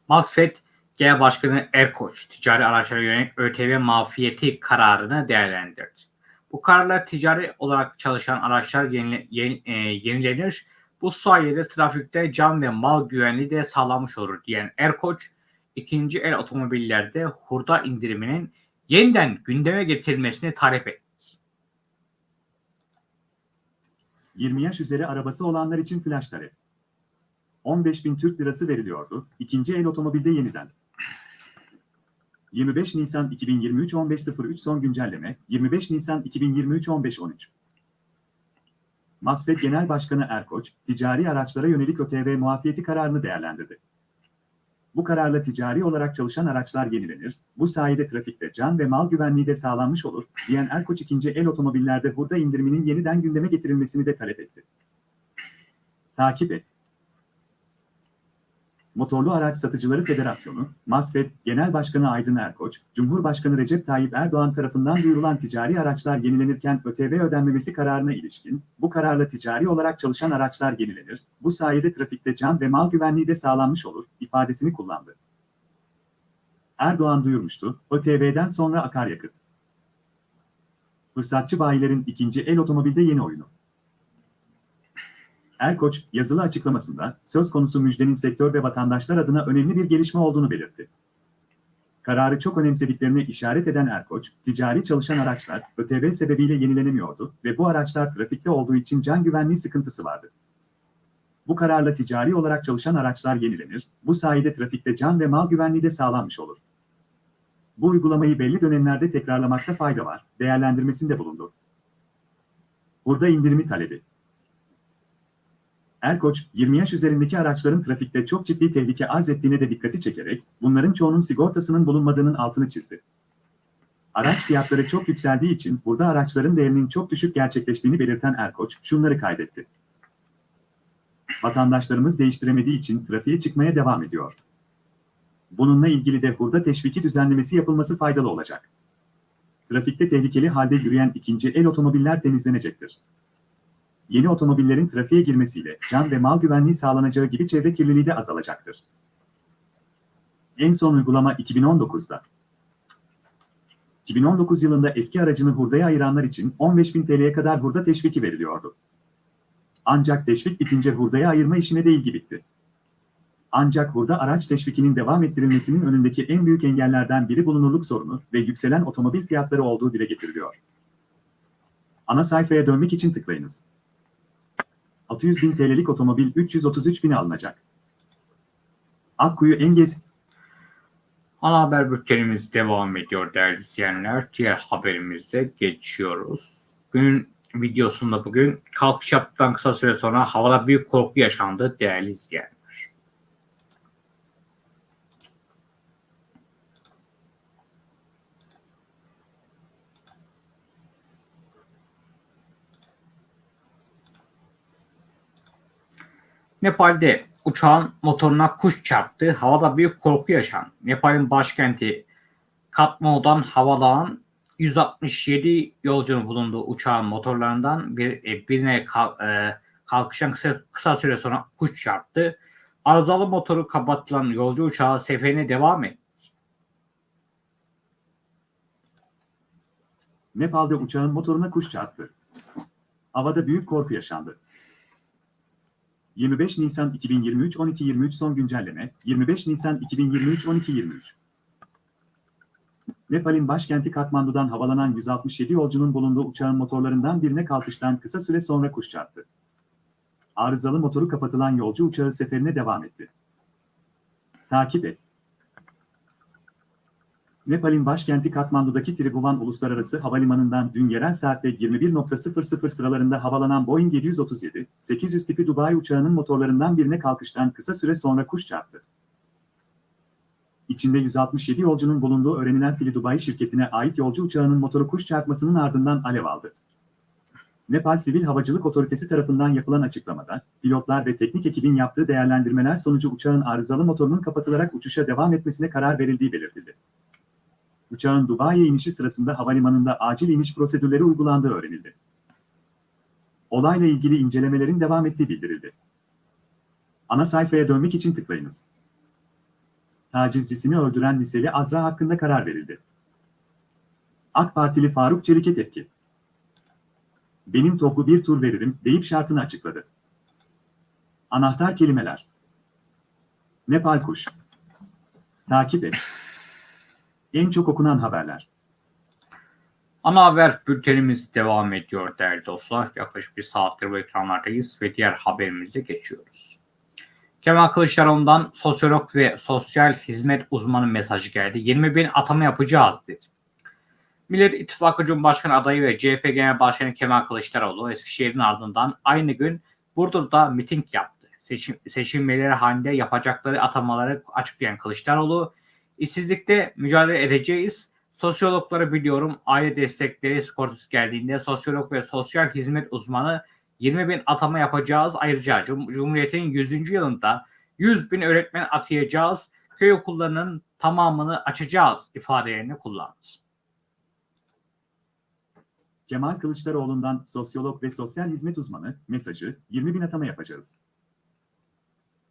Masfet Genel Başkanı Erkoç ticari araçlara yönelik ÖTV mafiyeti kararını değerlendirdi. Bu kararlar ticari olarak çalışan araçlar yenile, yen, e, yenilenir. Bu sayede trafikte can ve mal güvenliği de sağlanmış olur diyen Erkoç, ikinci el otomobillerde hurda indiriminin yeniden gündeme getirilmesini talep etti. 20 yaş üzeri arabası olanlar için flash talep. 15 bin Türk lirası veriliyordu. İkinci el otomobilde yeniden. 25 Nisan 2023 15.03 son güncelleme 25 Nisan 2023 15.13 Masfet Genel Başkanı Erkoç, ticari araçlara yönelik ÖTV muafiyeti kararını değerlendirdi. Bu kararla ticari olarak çalışan araçlar yenilenir, bu sayede trafikte can ve mal güvenliği de sağlanmış olur, diyen Erkoç ikinci el otomobillerde hurda indiriminin yeniden gündeme getirilmesini de talep etti. Takip et. Motorlu Araç Satıcıları Federasyonu, MASFED Genel Başkanı Aydın Erkoç, Cumhurbaşkanı Recep Tayyip Erdoğan tarafından duyurulan ticari araçlar yenilenirken ÖTV ödenmemesi kararına ilişkin, bu kararla ticari olarak çalışan araçlar yenilenir, bu sayede trafikte can ve mal güvenliği de sağlanmış olur, ifadesini kullandı. Erdoğan duyurmuştu, ÖTV'den sonra akaryakıt. Fırsatçı bayilerin ikinci el otomobilde yeni oyunu. Erkoç, yazılı açıklamasında, söz konusu müjdenin sektör ve vatandaşlar adına önemli bir gelişme olduğunu belirtti. Kararı çok önemsediklerini işaret eden Erkoç, ticari çalışan araçlar ÖTV sebebiyle yenilenemiyordu ve bu araçlar trafikte olduğu için can güvenliği sıkıntısı vardı. Bu kararla ticari olarak çalışan araçlar yenilenir, bu sayede trafikte can ve mal güvenliği de sağlanmış olur. Bu uygulamayı belli dönemlerde tekrarlamakta fayda var, değerlendirmesinde bulundu. Burada indirimi talebi. Erkoç, 20 yaş üzerindeki araçların trafikte çok ciddi tehlike arz ettiğine de dikkati çekerek, bunların çoğunun sigortasının bulunmadığının altını çizdi. Araç fiyatları çok yükseldiği için burada araçların değerinin çok düşük gerçekleştiğini belirten Erkoç, şunları kaydetti. Vatandaşlarımız değiştiremediği için trafiğe çıkmaya devam ediyor. Bununla ilgili de hurda teşviki düzenlemesi yapılması faydalı olacak. Trafikte tehlikeli halde yürüyen ikinci el otomobiller temizlenecektir. Yeni otomobillerin trafiğe girmesiyle can ve mal güvenliği sağlanacağı gibi çevre kirliliği de azalacaktır. En son uygulama 2019'da. 2019 yılında eski aracını hurdaya ayıranlar için 15.000 TL'ye kadar hurda teşviki veriliyordu. Ancak teşvik bitince hurdaya ayırma işine de ilgi bitti. Ancak hurda araç teşvikinin devam ettirilmesinin önündeki en büyük engellerden biri bulunurluk sorunu ve yükselen otomobil fiyatları olduğu dile getiriliyor. Ana sayfaya dönmek için tıklayınız. 600 bin TL'lik otomobil 333 bine alınacak. Akkuyu Engez Ana haber bültenimiz devam ediyor değerli izleyenler. Diğer haberimize geçiyoruz. Günün videosunda bugün kalkış yaptıktan kısa süre sonra havada büyük korku yaşandı değerli izleyenler. Nepal'de uçağın motoruna kuş çarptı. Havada büyük korku yaşandı. Nepal'in başkenti Katmandu'dan havalanan 167 yolcunun bulunduğu uçağın motorlarından bir, e, birine e, kalkışan kısa, kısa süre sonra kuş çarptı. Arızalı motoru kapatılan yolcu uçağı seferine devam etti. Nepal'de uçağın motoruna kuş çarptı. Havada büyük korku yaşandı. 25 Nisan 2023 12.23 son güncelleme 25 Nisan 2023 12.23 Nepal'in başkenti Katmandu'dan havalanan 167 yolcunun bulunduğu uçağın motorlarından birine kalkıştan kısa süre sonra kuş çarptı. Arızalı motoru kapatılan yolcu uçağı seferine devam etti. Takip et. Nepal'in başkenti Katmandu'daki Tribhuvan Uluslararası Havalimanı'ndan dün yerel saatte 21.00 sıralarında havalanan Boeing 737-800 tipi Dubai uçağının motorlarından birine kalkıştan kısa süre sonra kuş çarptı. İçinde 167 yolcunun bulunduğu öğrenilen Fili Dubai şirketine ait yolcu uçağının motoru kuş çarpmasının ardından alev aldı. Nepal Sivil Havacılık Otoritesi tarafından yapılan açıklamada, pilotlar ve teknik ekibin yaptığı değerlendirmeler sonucu uçağın arızalı motorunun kapatılarak uçuşa devam etmesine karar verildiği belirtildi. Uçağın Dubai'ye inişi sırasında havalimanında acil iniş prosedürleri uygulandığı öğrenildi. Olayla ilgili incelemelerin devam ettiği bildirildi. Ana sayfaya dönmek için tıklayınız. Tacizcisini öldüren liseli Azra hakkında karar verildi. AK Partili Faruk Çelik'e tepki. Benim topu bir tur veririm deyip şartını açıkladı. Anahtar kelimeler. Nepal kuş. Takip et. En çok okunan haberler. Ana haber bültenimiz devam ediyor değerli dostlar. Yaklaşık bir saattir bu ekranlardayız ve diğer haberimize geçiyoruz. Kemal Kılıçdaroğlu'ndan sosyolog ve sosyal hizmet uzmanı mesajı geldi. 20 bin atama yapacağız dedi. Millet İttifakı Cumhurbaşkanı adayı ve CHP Genel Başkanı Kemal Kılıçdaroğlu Eskişehir'in ardından aynı gün Burdur'da miting yaptı. Seçim, seçilmeleri halinde yapacakları atamaları açıklayan Kılıçdaroğlu, işsizlikte mücadele edeceğiz. Sosyologları biliyorum. Aile destekleri sigortası geldiğinde sosyolog ve sosyal hizmet uzmanı 20 bin atama yapacağız. Ayrıca Cum- Cumhuriyet'in 100. yılında 100 bin öğretmen atayacağız. Köy okullarının tamamını açacağız ifadelerini kullandı. Kemal Kılıçdaroğlu'ndan sosyolog ve sosyal hizmet uzmanı mesajı 20 bin atama yapacağız.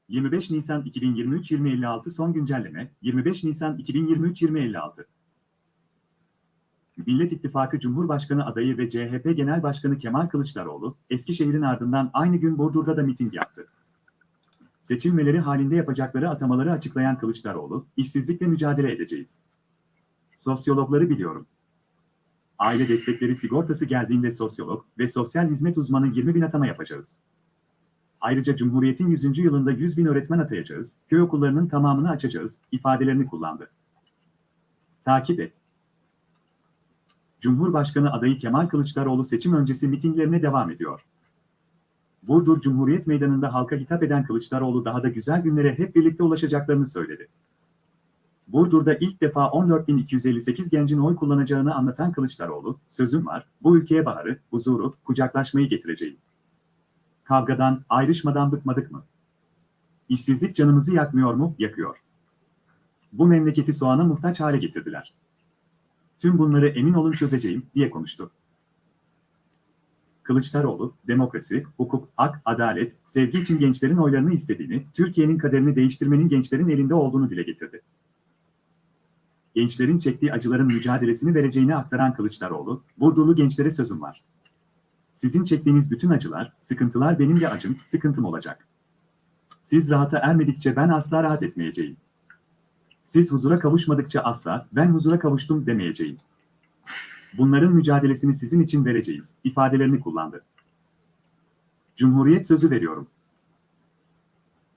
25 Nisan 2023-2056 son güncelleme 25 Nisan 2023-2056 Millet İttifakı Cumhurbaşkanı adayı ve CHP Genel Başkanı Kemal Kılıçdaroğlu, Eskişehir'in ardından aynı gün Burdur'da da miting yaptı. Seçilmeleri halinde yapacakları atamaları açıklayan Kılıçdaroğlu, işsizlikle mücadele edeceğiz. Sosyologları biliyorum. Aile destekleri sigortası geldiğinde sosyolog ve sosyal hizmet uzmanı 20 bin atama yapacağız. Ayrıca Cumhuriyet'in 100. yılında 100 bin öğretmen atayacağız, köy okullarının tamamını açacağız, ifadelerini kullandı. Takip et. Cumhurbaşkanı adayı Kemal Kılıçdaroğlu seçim öncesi mitinglerine devam ediyor. Burdur Cumhuriyet Meydanı'nda halka hitap eden Kılıçdaroğlu daha da güzel günlere hep birlikte ulaşacaklarını söyledi. Burdur'da ilk defa 14.258 gencin oy kullanacağını anlatan Kılıçdaroğlu, sözüm var, bu ülkeye baharı, huzuru, kucaklaşmayı getireceğim. Kavgadan, ayrışmadan bıkmadık mı? İşsizlik canımızı yakmıyor mu? Yakıyor. Bu memleketi soğana muhtaç hale getirdiler. Tüm bunları emin olun çözeceğim, diye konuştu. Kılıçdaroğlu, demokrasi, hukuk, hak, adalet, sevgi için gençlerin oylarını istediğini, Türkiye'nin kaderini değiştirmenin gençlerin elinde olduğunu dile getirdi. Gençlerin çektiği acıların mücadelesini vereceğini aktaran Kılıçdaroğlu, Burdurlu gençlere sözüm var. Sizin çektiğiniz bütün acılar, sıkıntılar benim de acım, sıkıntım olacak. Siz rahata ermedikçe ben asla rahat etmeyeceğim. Siz huzura kavuşmadıkça asla, ben huzura kavuştum demeyeceğim. Bunların mücadelesini sizin için vereceğiz, ifadelerini kullandı. Cumhuriyet sözü veriyorum.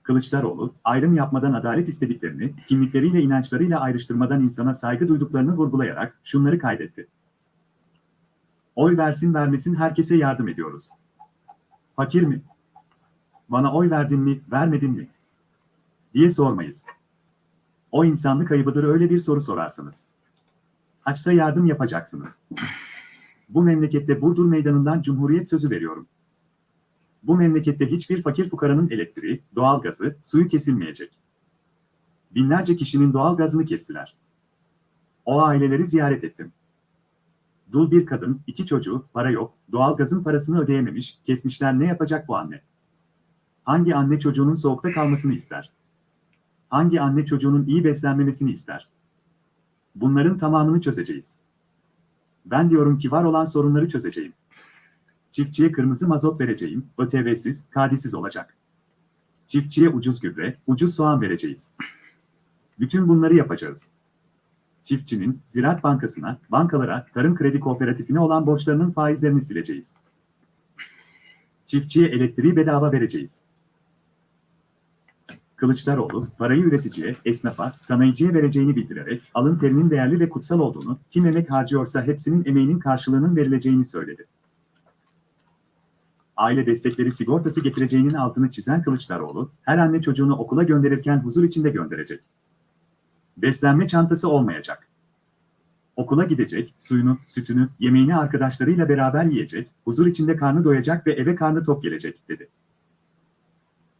Kılıçdaroğlu, ayrım yapmadan adalet istediklerini, kimlikleriyle inançlarıyla ayrıştırmadan insana saygı duyduklarını vurgulayarak şunları kaydetti. Oy versin vermesin herkese yardım ediyoruz. Fakir mi? Bana oy verdin mi, vermedin mi? diye sormayız. O insanlık ayıbıdır öyle bir soru sorarsanız. Açsa yardım yapacaksınız. Bu memlekette Burdur Meydanı'ndan Cumhuriyet sözü veriyorum. Bu memlekette hiçbir fakir fukaranın elektriği, doğalgazı, suyu kesilmeyecek. Binlerce kişinin doğalgazını kestiler. O aileleri ziyaret ettim. Dul bir kadın, iki çocuğu, para yok, doğalgazın parasını ödeyememiş, kesmişler ne yapacak bu anne? Hangi anne çocuğunun soğukta kalmasını ister? Hangi anne çocuğunun iyi beslenmemesini ister? Bunların tamamını çözeceğiz. Ben diyorum ki var olan sorunları çözeceğim. Çiftçiye kırmızı mazot vereceğim, ÖTV'siz, kadisiz olacak. Çiftçiye ucuz gübre, ucuz soğan vereceğiz. Bütün bunları yapacağız. Çiftçinin, Ziraat Bankası'na, bankalara, Tarım Kredi Kooperatifine olan borçlarının faizlerini sileceğiz. Çiftçiye elektriği bedava vereceğiz. Kılıçdaroğlu, parayı üreticiye, esnafa, sanayiciye vereceğini bildirerek, alın terinin değerli ve kutsal olduğunu, kim emek harcıyorsa hepsinin emeğinin karşılığının verileceğini söyledi. Aile destekleri sigortası getireceğinin altını çizen Kılıçdaroğlu, her anne çocuğunu okula gönderirken huzur içinde gönderecek. Beslenme çantası olmayacak. Okula gidecek, suyunu, sütünü, yemeğini arkadaşlarıyla beraber yiyecek, huzur içinde karnı doyacak ve eve karnı tok gelecek, dedi.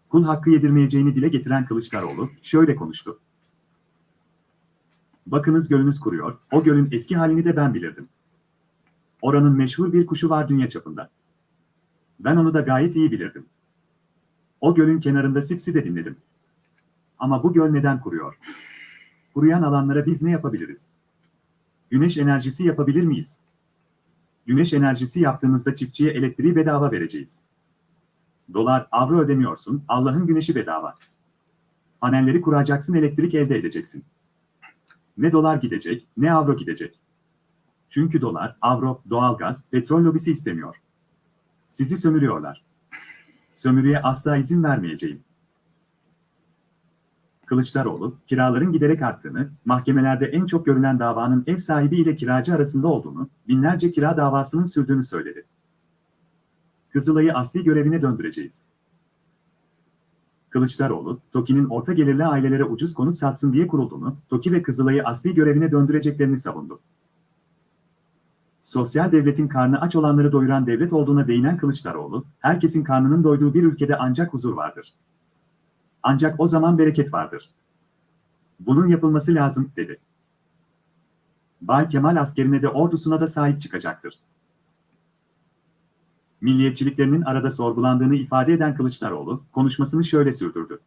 Kul hakkı yedirmeyeceğini dile getiren Kılıçdaroğlu, şöyle konuştu. Bakınız gölünüz kuruyor, o gölün eski halini de ben bilirdim. Oranın meşhur bir kuşu var dünya çapında. Ben onu da gayet iyi bilirdim. O gölün kenarında sipsi de dinledim. Ama bu göl neden kuruyor? Kuruyan alanlara biz ne yapabiliriz? Güneş enerjisi yapabilir miyiz? Güneş enerjisi yaptığımızda çiftçiye elektriği bedava vereceğiz. Dolar, avro ödemiyorsun, Allah'ın güneşi bedava. Panelleri kuracaksın, elektrik elde edeceksin. Ne dolar gidecek, ne avro gidecek. Çünkü dolar, avro, doğalgaz, petrol lobisi istemiyor. Sizi sömürüyorlar. Sömürüye asla izin vermeyeceğim. Kılıçdaroğlu, kiraların giderek arttığını, mahkemelerde en çok görülen davanın ev sahibi ile kiracı arasında olduğunu, binlerce kira davasının sürdüğünü söyledi. Kızılay'ı asli görevine döndüreceğiz. Kılıçdaroğlu, TOKİ'nin orta gelirli ailelere ucuz konut satsın diye kurulduğunu, TOKİ ve Kızılay'ı asli görevine döndüreceklerini savundu. Sosyal devletin karnı aç olanları doyuran devlet olduğuna değinen Kılıçdaroğlu, herkesin karnının doyduğu bir ülkede ancak huzur vardır. Ancak o zaman bereket vardır. Bunun yapılması lazım, dedi. Bay Kemal askerine de ordusuna da sahip çıkacaktır. Milliyetçiliklerinin arada sorgulandığını ifade eden Kılıçdaroğlu, konuşmasını şöyle sürdürdü.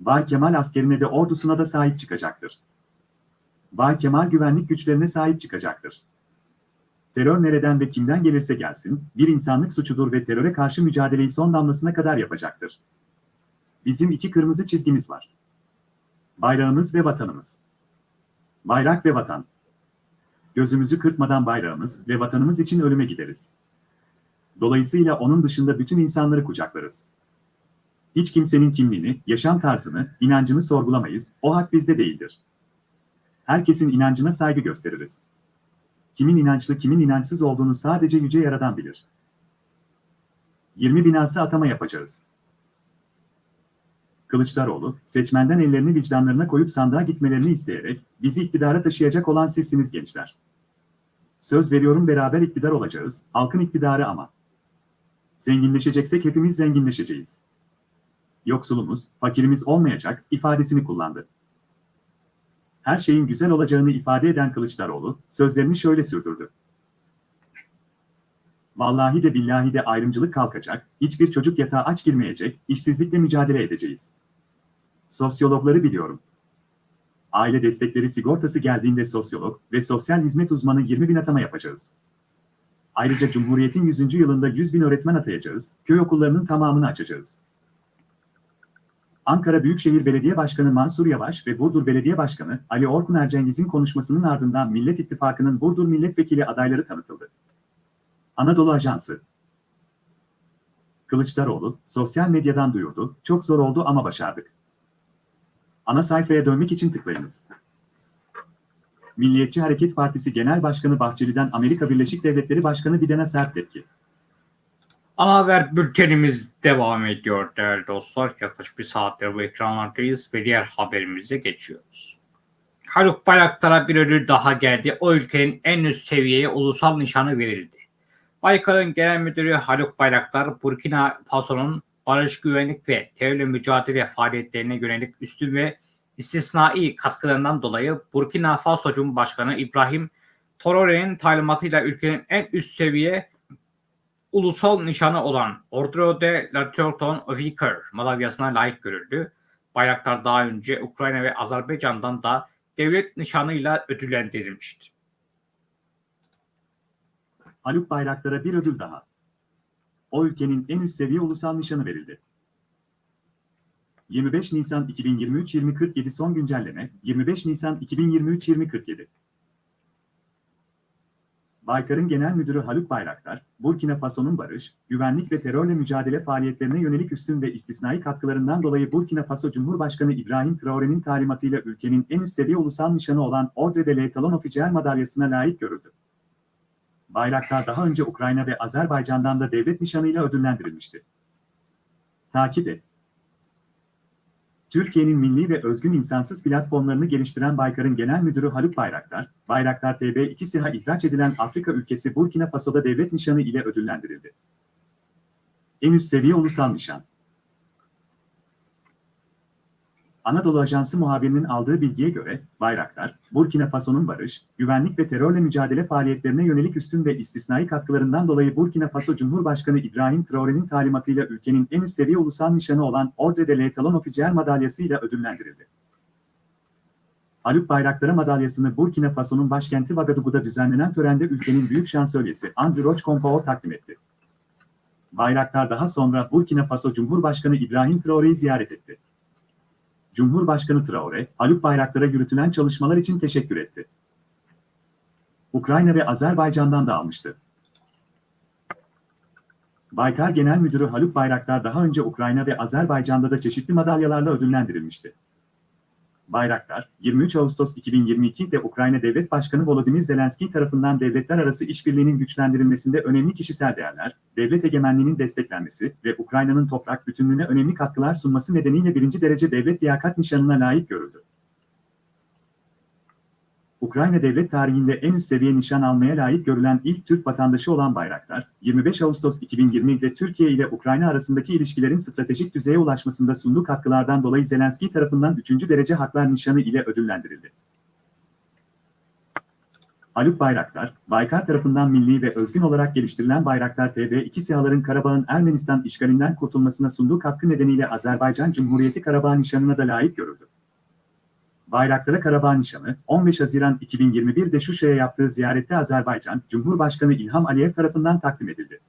Bay Kemal askerine de ordusuna da sahip çıkacaktır. Bay Kemal güvenlik güçlerine sahip çıkacaktır. Terör nereden ve kimden gelirse gelsin, bir insanlık suçudur ve teröre karşı mücadeleyi son damlasına kadar yapacaktır. Bizim iki kırmızı çizgimiz var. Bayrağımız ve vatanımız. Bayrak ve vatan. Gözümüzü kırpmadan bayrağımız ve vatanımız için ölüme gideriz. Dolayısıyla onun dışında bütün insanları kucaklarız. Hiç kimsenin kimliğini, yaşam tarzını, inancını sorgulamayız, o hak bizde değildir. Herkesin inancına saygı gösteririz. Kimin inançlı kimin inançsız olduğunu sadece Yüce Yaradan bilir. 20 binası atama yapacağız. Kılıçdaroğlu, seçmenden ellerini vicdanlarına koyup sandığa gitmelerini isteyerek, bizi iktidara taşıyacak olan sizsiniz gençler. Söz veriyorum beraber iktidar olacağız, halkın iktidarı ama. Zenginleşeceksek hepimiz zenginleşeceğiz. Yoksulumuz, fakirimiz olmayacak ifadesini kullandı. Her şeyin güzel olacağını ifade eden Kılıçdaroğlu, sözlerini şöyle sürdürdü. Vallahi de billahi de ayrımcılık kalkacak, hiçbir çocuk yatağa aç girmeyecek, işsizlikle mücadele edeceğiz. Sosyologları biliyorum. Aile destekleri sigortası geldiğinde sosyolog ve sosyal hizmet uzmanı 20 bin atama yapacağız. Ayrıca Cumhuriyet'in 100. yılında 100 bin öğretmen atayacağız, köy okullarının tamamını açacağız. Ankara Büyükşehir Belediye Başkanı Mansur Yavaş ve Burdur Belediye Başkanı Ali Orkun Ercengiz'in konuşmasının ardından Millet İttifakı'nın Burdur Milletvekili adayları tanıtıldı. Anadolu Ajansı Kılıçdaroğlu, sosyal medyadan duyurdu, çok zor oldu ama başardık. Ana sayfaya dönmek için tıklayınız. Milliyetçi Hareket Partisi Genel Başkanı Bahçeli'den Amerika Birleşik Devletleri Başkanı Biden'e sert tepki. Ana haber bültenimiz devam ediyor değerli dostlar. Yaklaşık bir saattir bu ekranlardayız ve diğer haberimize geçiyoruz. Haluk Bayraktar'a bir ödül daha geldi. O ülkenin en üst seviyeye ulusal nişanı verildi. Baykar'ın genel müdürü Haluk Bayraktar, Burkina Faso'nun barış, güvenlik ve terörle mücadele faaliyetlerine yönelik üstün ve istisnai katkılarından dolayı Burkina Faso Cumhurbaşkanı İbrahim Traore'nin talimatıyla ülkenin en üst seviye ulusal nişanı olan Ordre de la Torton Vicker madalyasına layık görüldü. Bayraktar daha önce Ukrayna ve Azerbaycan'dan da devlet nişanıyla ödüllendirilmişti. Haluk Bayraktar'a bir ödül daha. O ülkenin en üst seviye ulusal nişanı verildi. 25 Nisan 2023-2047 son güncelleme 25 Nisan 2023-2047 Baykar'ın Genel Müdürü Haluk Bayraktar, Burkina Faso'nun barış, güvenlik ve terörle mücadele faaliyetlerine yönelik üstün ve istisnai katkılarından dolayı Burkina Faso Cumhurbaşkanı İbrahim Traore'nin talimatıyla ülkenin en üst seviye ulusal nişanı olan Ordre de l'Etalon Officiel madalyasına layık görüldü. Bayraktar daha önce Ukrayna ve Azerbaycan'dan da devlet nişanıyla ödüllendirilmişti. Takip et. Türkiye'nin milli ve özgün insansız platformlarını geliştiren Baykar'ın genel müdürü Haluk Bayraktar, Bayraktar TB2 SİHA ihraç edilen Afrika ülkesi Burkina Faso'da devlet nişanı ile ödüllendirildi. En üst seviye ulusal nişan. Anadolu Ajansı muhabirinin aldığı bilgiye göre, Bayraktar, Burkina Faso'nun barış, güvenlik ve terörle mücadele faaliyetlerine yönelik üstün ve istisnai katkılarından dolayı Burkina Faso Cumhurbaşkanı İbrahim Traore'nin talimatıyla ülkenin en üst seviye ulusal nişanı olan Ordre de l'Etalon Officiel madalyasıyla ödüllendirildi. Haluk Bayraktar'a madalyasını Burkina Faso'nun başkenti Vagadugu'da düzenlenen törende ülkenin büyük şansölyesi Andrew Roch Compaor takdim etti. Bayraktar daha sonra Burkina Faso Cumhurbaşkanı İbrahim Traore'yi ziyaret etti. Cumhurbaşkanı Traore, Haluk Bayraktar'a yürütülen çalışmalar için teşekkür etti. Ukrayna ve Azerbaycan'dan da almıştı. Baykar Genel Müdürü Haluk Bayraktar daha önce Ukrayna ve Azerbaycan'da da çeşitli madalyalarla ödüllendirilmişti. Bayraktar, 23 Ağustos 2022'de Ukrayna Devlet Başkanı Volodymyr Zelenski tarafından devletler arası işbirliğinin güçlendirilmesinde önemli kişisel değerler, devlet egemenliğinin desteklenmesi ve Ukrayna'nın toprak bütünlüğüne önemli katkılar sunması nedeniyle birinci derece devlet liyakat nişanına layık görüldü. Ukrayna devlet tarihinde en üst seviye nişan almaya layık görülen ilk Türk vatandaşı olan Bayraktar, 25 Ağustos 2020'de Türkiye ile Ukrayna arasındaki ilişkilerin stratejik düzeye ulaşmasında sunduğu katkılardan dolayı Zelenski tarafından 3. derece haklar nişanı ile ödüllendirildi. Haluk Bayraktar, Baykar tarafından milli ve özgün olarak geliştirilen Bayraktar TB2 SİHA'ların Karabağ'ın Ermenistan işgalinden kurtulmasına sunduğu katkı nedeniyle Azerbaycan Cumhuriyeti Karabağ nişanına da layık görüldü. Bayraktar'a Karabağ nişanı, 15 Haziran 2021'de Şuşa'ya yaptığı ziyarette Azerbaycan, Cumhurbaşkanı İlham Aliyev tarafından takdim edildi.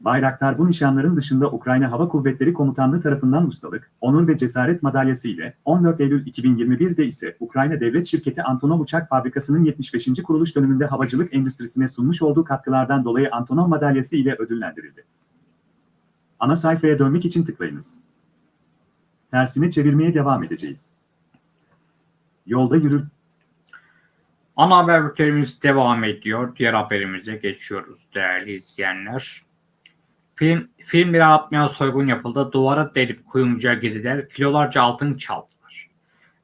Bayraktar bu nişanların dışında Ukrayna Hava Kuvvetleri Komutanlığı tarafından ustalık, onur ve cesaret madalyası ile 14 Eylül 2021'de ise Ukrayna Devlet Şirketi Antonov Uçak Fabrikası'nın 75. kuruluş döneminde havacılık endüstrisine sunmuş olduğu katkılardan dolayı Antonov madalyası ile ödüllendirildi. Ana sayfaya dönmek için tıklayınız. Tersine çevirmeye devam edeceğiz. Yolda yürür. Ana haber bültenimiz devam ediyor. Diğer haberimize geçiyoruz değerli izleyenler. Film, film bir atmaya soygun yapıldı. Duvara delip kuyumcuya girdiler. Kilolarca altın çaldılar.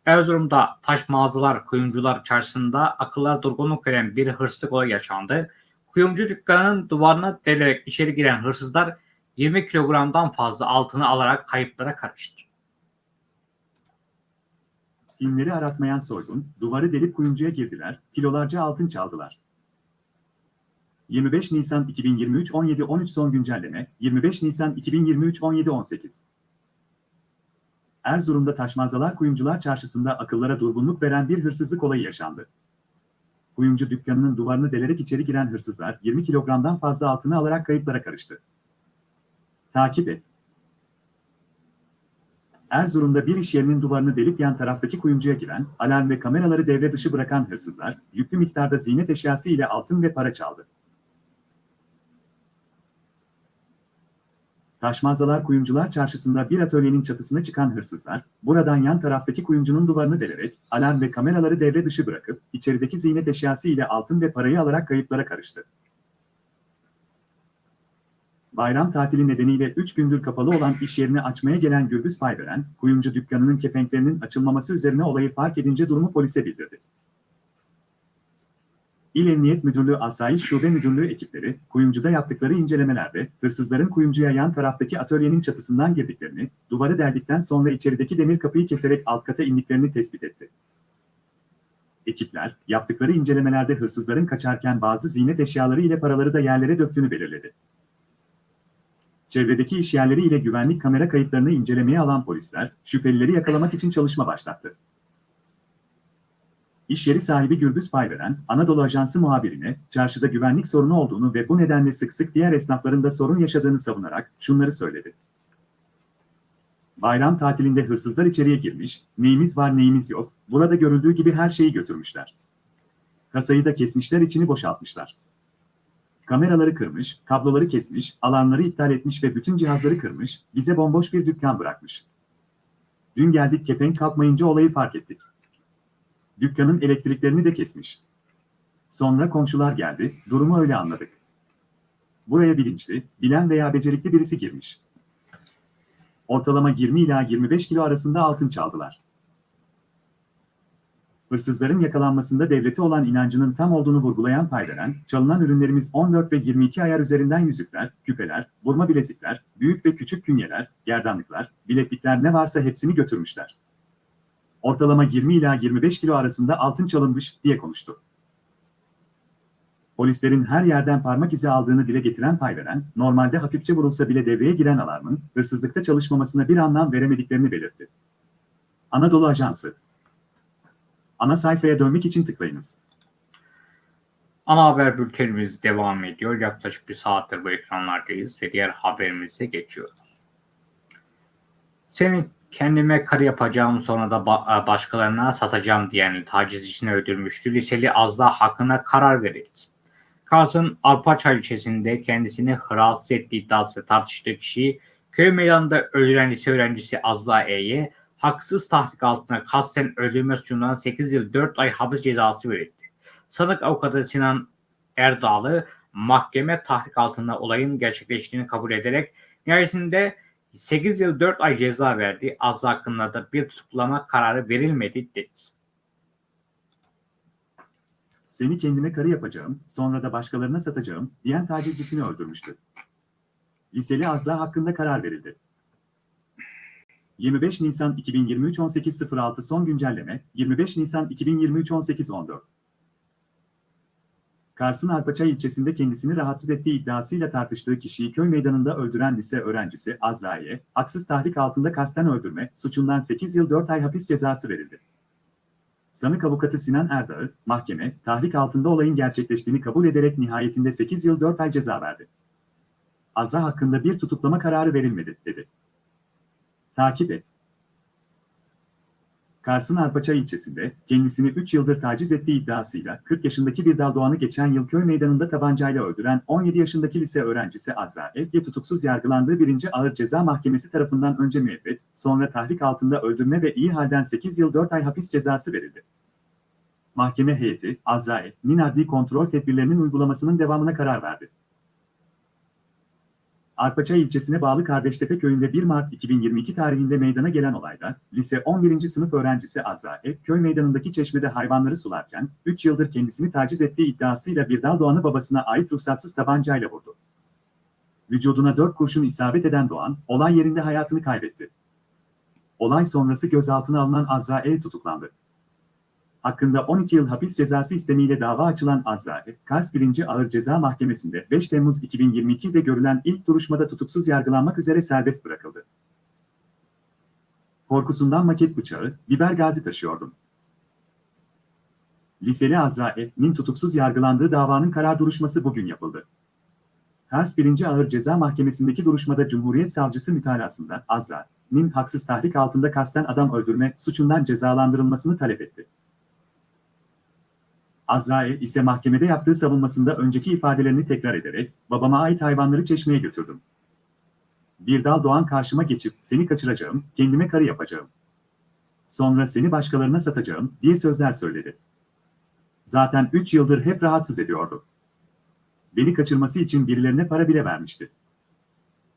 Erzurum'da taş mağazalar kuyumcular çarşısında akıllar durgunluk veren bir hırsızlık olayı yaşandı. Kuyumcu dükkanının duvarına delerek içeri giren hırsızlar 20 kilogramdan fazla altını alarak kayıplara karıştı. Filmleri aratmayan soygun, duvarı delip kuyumcuya girdiler, kilolarca altın çaldılar. 25 Nisan 2023 17-13 son güncelleme, 25 Nisan 2023 17-18 Erzurum'da taşmazalar kuyumcular çarşısında akıllara durgunluk veren bir hırsızlık olayı yaşandı. Kuyumcu dükkanının duvarını delerek içeri giren hırsızlar 20 kilogramdan fazla altını alarak kayıplara karıştı. Takip et. Erzurum'da bir iş yerinin duvarını delip yan taraftaki kuyumcuya giren, alarm ve kameraları devre dışı bırakan hırsızlar, yüklü miktarda ziynet eşyası ile altın ve para çaldı. Taşmazalar Kuyumcular Çarşısı'nda bir atölyenin çatısına çıkan hırsızlar, buradan yan taraftaki kuyumcunun duvarını delerek, alarm ve kameraları devre dışı bırakıp, içerideki ziynet eşyası ile altın ve parayı alarak kayıplara karıştı. Bayram tatili nedeniyle 3 gündür kapalı olan iş yerini açmaya gelen Gürbüz Payberen, kuyumcu dükkanının kepenklerinin açılmaması üzerine olayı fark edince durumu polise bildirdi. İl Emniyet Müdürlüğü Asayiş Şube Müdürlüğü ekipleri, kuyumcuda yaptıkları incelemelerde, hırsızların kuyumcuya yan taraftaki atölyenin çatısından girdiklerini, duvarı deldikten sonra içerideki demir kapıyı keserek alt kata indiklerini tespit etti. Ekipler, yaptıkları incelemelerde hırsızların kaçarken bazı ziynet eşyaları ile paraları da yerlere döktüğünü belirledi. Çevredeki iş yerleri ile güvenlik kamera kayıtlarını incelemeye alan polisler, şüphelileri yakalamak için çalışma başlattı. İş yeri sahibi Gürbüz Payveren, Anadolu Ajansı muhabirine, çarşıda güvenlik sorunu olduğunu ve bu nedenle sık sık diğer esnafların da sorun yaşadığını savunarak şunları söyledi. Bayram tatilinde hırsızlar içeriye girmiş, neyimiz var neyimiz yok, burada görüldüğü gibi her şeyi götürmüşler. Kasayı da kesmişler içini boşaltmışlar. Kameraları kırmış, kabloları kesmiş, alarmları iptal etmiş ve bütün cihazları kırmış, bize bomboş bir dükkan bırakmış. Dün geldik kepenk kalkmayınca olayı fark ettik. Dükkanın elektriklerini de kesmiş. Sonra komşular geldi, durumu öyle anladık. Buraya bilinçli, bilen veya becerikli birisi girmiş. Ortalama 20 ila 25 kilo arasında altın çaldılar. Hırsızların yakalanmasında devlete olan inancının tam olduğunu vurgulayan Paydaren, çalınan ürünlerimiz 14 ve 22 ayar üzerinden yüzükler, küpeler, burma bilezikler, büyük ve küçük künyeler, gerdanlıklar, bileklikler ne varsa hepsini götürmüşler. Ortalama 20 ila 25 kilo arasında altın çalınmış diye konuştu. Polislerin her yerden parmak izi aldığını dile getiren Paydaren, normalde hafifçe vurulsa bile devreye giren alarmın, hırsızlıkta çalışmamasına bir anlam veremediklerini belirtti. Anadolu Ajansı Ana sayfaya dönmek için tıklayınız. Ana haber bültenimiz devam ediyor. Yaklaşık bir saattir bu ekranlardayız ve diğer haberimize geçiyoruz. Seni kendime karı yapacağım sonra da ba- başkalarına satacağım diyen tacizcisini öldürmüştü. Liseli Azda hakkında karar verildi. Kars'ın Arpaçay ilçesinde kendisini rahatsız ettiği iddiası tartıştığı kişi köy meydanında öldüren lise öğrencisi Azza E'ye haksız tahrik altına kasten öldürme suçundan 8 yıl 4 ay hapis cezası verildi. Sanık avukatı Sinan Erdağlı mahkeme tahrik altında olayın gerçekleştiğini kabul ederek nihayetinde 8 yıl 4 ay ceza verdi. Az hakkında da bir tutuklama kararı verilmedi dedi. Seni kendime karı yapacağım, sonra da başkalarına satacağım diyen tacizcisini öldürmüştü. Liseli Azra hakkında karar verildi. 25 Nisan 2023 18.06 son güncelleme 25 Nisan 2023 18.14 Kars'ın Arpaçay ilçesinde kendisini rahatsız ettiği iddiasıyla tartıştığı kişiyi köy meydanında öldüren lise öğrencisi Azra'ya haksız tahrik altında kasten öldürme suçundan 8 yıl 4 ay hapis cezası verildi. Sanık avukatı Sinan Erdağ, mahkeme, tahrik altında olayın gerçekleştiğini kabul ederek nihayetinde 8 yıl 4 ay ceza verdi. Azra hakkında bir tutuklama kararı verilmedi, dedi. Takip et. Kars'ın Arpaçay ilçesinde kendisini 3 yıldır taciz ettiği iddiasıyla 40 yaşındaki bir Doğan'ı geçen yıl köy meydanında tabancayla öldüren 17 yaşındaki lise öğrencisi Azra Evge tutuksuz yargılandığı 1. Ağır Ceza Mahkemesi tarafından önce müebbet, sonra tahrik altında öldürme ve iyi halden 8 yıl 4 ay hapis cezası verildi. Mahkeme heyeti, Azrail'in adli kontrol tedbirlerinin uygulamasının devamına karar verdi. Arpaçay ilçesine bağlı Kardeştepe köyünde 1 Mart 2022 tarihinde meydana gelen olayda, lise 11. sınıf öğrencisi Azrail, köy meydanındaki çeşmede hayvanları sularken, 3 yıldır kendisini taciz ettiği iddiasıyla bir dal Doğan'ı babasına ait ruhsatsız tabancayla vurdu. Vücuduna 4 kurşun isabet eden Doğan, olay yerinde hayatını kaybetti. Olay sonrası gözaltına alınan Azrail tutuklandı. Hakkında 12 yıl hapis cezası istemiyle dava açılan Azrail, Kars 1. Ağır Ceza Mahkemesi'nde 5 Temmuz 2022'de görülen ilk duruşmada tutuksuz yargılanmak üzere serbest bırakıldı. Korkusundan maket bıçağı, biber gazi taşıyordum. Liseli Azrail'in tutuksuz yargılandığı davanın karar duruşması bugün yapıldı. Kars 1. Ağır Ceza Mahkemesi'ndeki duruşmada Cumhuriyet Savcısı mütalasında Azrail'in haksız tahrik altında kasten adam öldürme suçundan cezalandırılmasını talep etti. Azrail ise mahkemede yaptığı savunmasında önceki ifadelerini tekrar ederek, babama ait hayvanları çeşmeye götürdüm. Bir dal doğan karşıma geçip, seni kaçıracağım, kendime karı yapacağım. Sonra seni başkalarına satacağım, diye sözler söyledi. Zaten 3 yıldır hep rahatsız ediyordu. Beni kaçırması için birilerine para bile vermişti.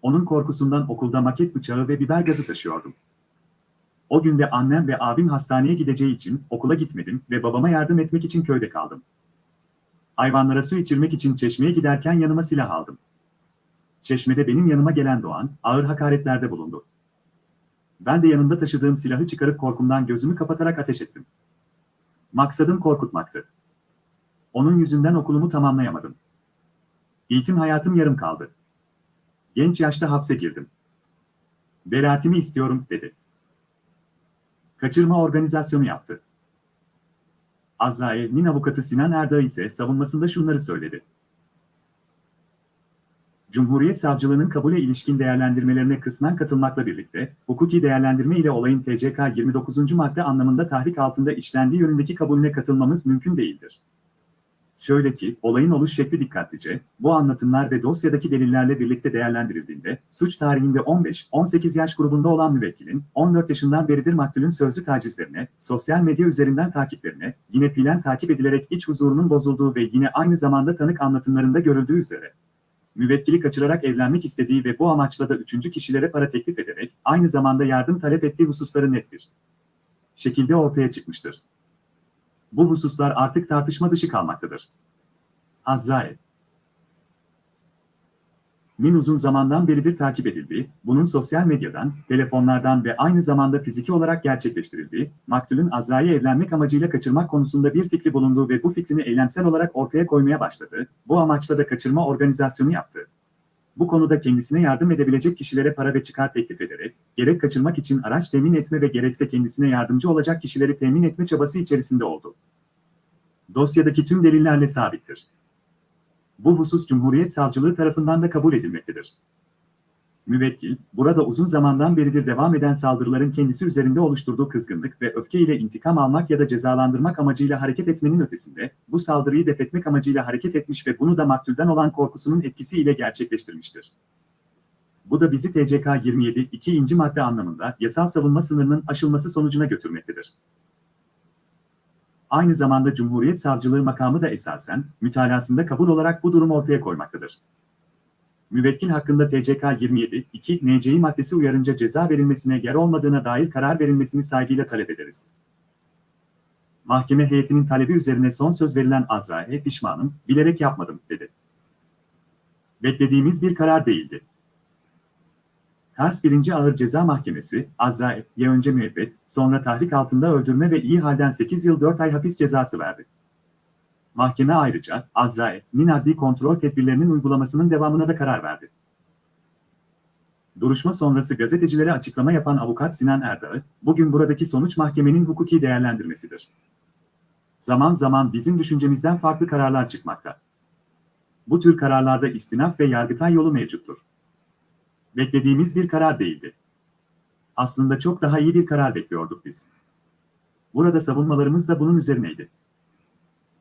Onun korkusundan okulda maket bıçağı ve biber gazı taşıyordum. O günde annem ve abim hastaneye gideceği için okula gitmedim ve babama yardım etmek için köyde kaldım. Hayvanlara su içirmek için çeşmeye giderken yanıma silah aldım. Çeşmede benim yanıma gelen Doğan, ağır hakaretlerde bulundu. Ben de yanımda taşıdığım silahı çıkarıp korkumdan gözümü kapatarak ateş ettim. Maksadım korkutmaktı. Onun yüzünden okulumu tamamlayamadım. Eğitim hayatım yarım kaldı. Genç yaşta hapse girdim. Beraatimi istiyorum, dedi kaçırma organizasyonu yaptı. Azrail'in avukatı Sinan Erdağ ise savunmasında şunları söyledi. Cumhuriyet Savcılığının kabule ilişkin değerlendirmelerine kısmen katılmakla birlikte, hukuki değerlendirme ile olayın TCK 29. madde anlamında tahrik altında işlendiği yönündeki kabulüne katılmamız mümkün değildir. Şöyle ki, olayın oluş şekli dikkatlice, bu anlatımlar ve dosyadaki delillerle birlikte değerlendirildiğinde, suç tarihinde 15-18 yaş grubunda olan müvekkilin, 14 yaşından beridir maktulün sözlü tacizlerine, sosyal medya üzerinden takiplerine, yine fiilen takip edilerek iç huzurunun bozulduğu ve yine aynı zamanda tanık anlatımlarında görüldüğü üzere, müvekkili kaçırarak evlenmek istediği ve bu amaçla da üçüncü kişilere para teklif ederek, aynı zamanda yardım talep ettiği hususları net bir şekilde ortaya çıkmıştır. Bu hususlar artık tartışma dışı kalmaktadır. Azrail Min uzun zamandan beridir takip edildiği, bunun sosyal medyadan, telefonlardan ve aynı zamanda fiziki olarak gerçekleştirildiği, maktulün Azra'yı evlenmek amacıyla kaçırmak konusunda bir fikri bulunduğu ve bu fikrini eylemsel olarak ortaya koymaya başladı, bu amaçla da kaçırma organizasyonu yaptı. Bu konuda kendisine yardım edebilecek kişilere para ve çıkar teklif ederek, gerek kaçırmak için araç temin etme ve gerekse kendisine yardımcı olacak kişileri temin etme çabası içerisinde oldu. Dosyadaki tüm delillerle sabittir. Bu husus Cumhuriyet Savcılığı tarafından da kabul edilmektedir. Müvekkil, burada uzun zamandan beridir devam eden saldırıların kendisi üzerinde oluşturduğu kızgınlık ve öfke ile intikam almak ya da cezalandırmak amacıyla hareket etmenin ötesinde, bu saldırıyı defetmek amacıyla hareket etmiş ve bunu da maktulden olan korkusunun etkisiyle gerçekleştirmiştir. Bu da bizi TCK 27 2. madde anlamında yasal savunma sınırının aşılması sonucuna götürmektedir. Aynı zamanda Cumhuriyet Savcılığı makamı da esasen, mütalasında kabul olarak bu durumu ortaya koymaktadır. Müvekkil hakkında TCK 27, 2 NC'yi maddesi uyarınca ceza verilmesine yer olmadığına dair karar verilmesini saygıyla talep ederiz. Mahkeme heyetinin talebi üzerine son söz verilen Azrail'e pişmanım, bilerek yapmadım, dedi. Beklediğimiz bir karar değildi. Kars 1. Ağır Ceza Mahkemesi, Azrail'e önce müebbet, sonra tahrik altında öldürme ve iyi halden 8 yıl 4 ay hapis cezası verdi. Mahkeme ayrıca, Azrail'in adli kontrol tedbirlerinin uygulamasının devamına da karar verdi. Duruşma sonrası gazetecilere açıklama yapan avukat Sinan Erdağ, bugün buradaki sonuç mahkemenin hukuki değerlendirmesidir. Zaman zaman bizim düşüncemizden farklı kararlar çıkmakta. Bu tür kararlarda istinaf ve yargıtay yolu mevcuttur. Beklediğimiz bir karar değildi. Aslında çok daha iyi bir karar bekliyorduk biz. Burada savunmalarımız da bunun üzerineydi.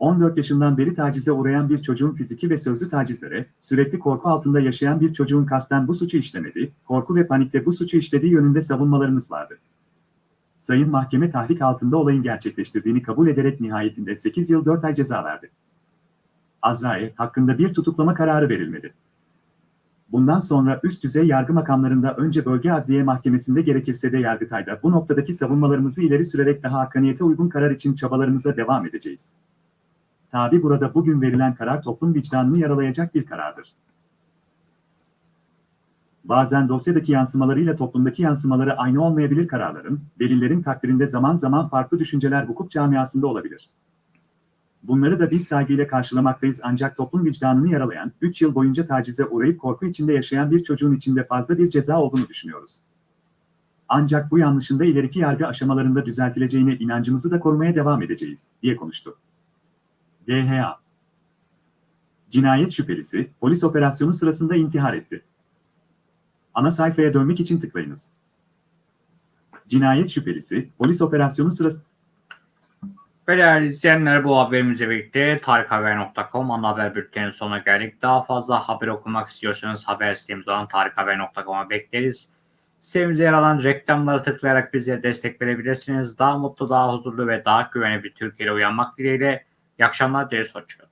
14 yaşından beri tacize uğrayan bir çocuğun fiziki ve sözlü tacizlere, sürekli korku altında yaşayan bir çocuğun kasten bu suçu işlemedi, korku ve panikte bu suçu işlediği yönünde savunmalarımız vardı. Sayın Mahkeme tahrik altında olayın gerçekleştirdiğini kabul ederek nihayetinde 8 yıl 4 ay ceza verdi. Azrail hakkında bir tutuklama kararı verilmedi. Bundan sonra üst düzey yargı makamlarında önce bölge adliye mahkemesinde gerekirse de Yargıtay'da bu noktadaki savunmalarımızı ileri sürerek daha hakkaniyete uygun karar için çabalarımıza devam edeceğiz. Tabi burada bugün verilen karar toplum vicdanını yaralayacak bir karardır. Bazen dosyadaki yansımalarıyla toplumdaki yansımaları aynı olmayabilir kararların, delillerin takdirinde zaman zaman farklı düşünceler hukuk camiasında olabilir. Bunları da biz saygıyla karşılamaktayız ancak toplum vicdanını yaralayan, 3 yıl boyunca tacize uğrayıp korku içinde yaşayan bir çocuğun içinde fazla bir ceza olduğunu düşünüyoruz. Ancak bu yanlışın da ileriki yargı aşamalarında düzeltileceğine inancımızı da korumaya devam edeceğiz, diye konuştu. DHA Cinayet şüphelisi, polis operasyonu sırasında intihar etti. Ana sayfaya dönmek için tıklayınız. Cinayet şüphelisi, polis operasyonu sırasında değerli izleyenler bu haberimizle birlikte tarikhaber.com ana haber bülteninin sonuna geldik. Daha fazla haber okumak istiyorsanız haber sitemiz olan tarikhaber.com'a bekleriz. Sitemizde yer alan reklamlara tıklayarak bize destek verebilirsiniz. Daha mutlu, daha huzurlu ve daha güvenli bir Türkiye'de uyanmak dileğiyle. İyi akşamlar dileriz. Hoşçakalın.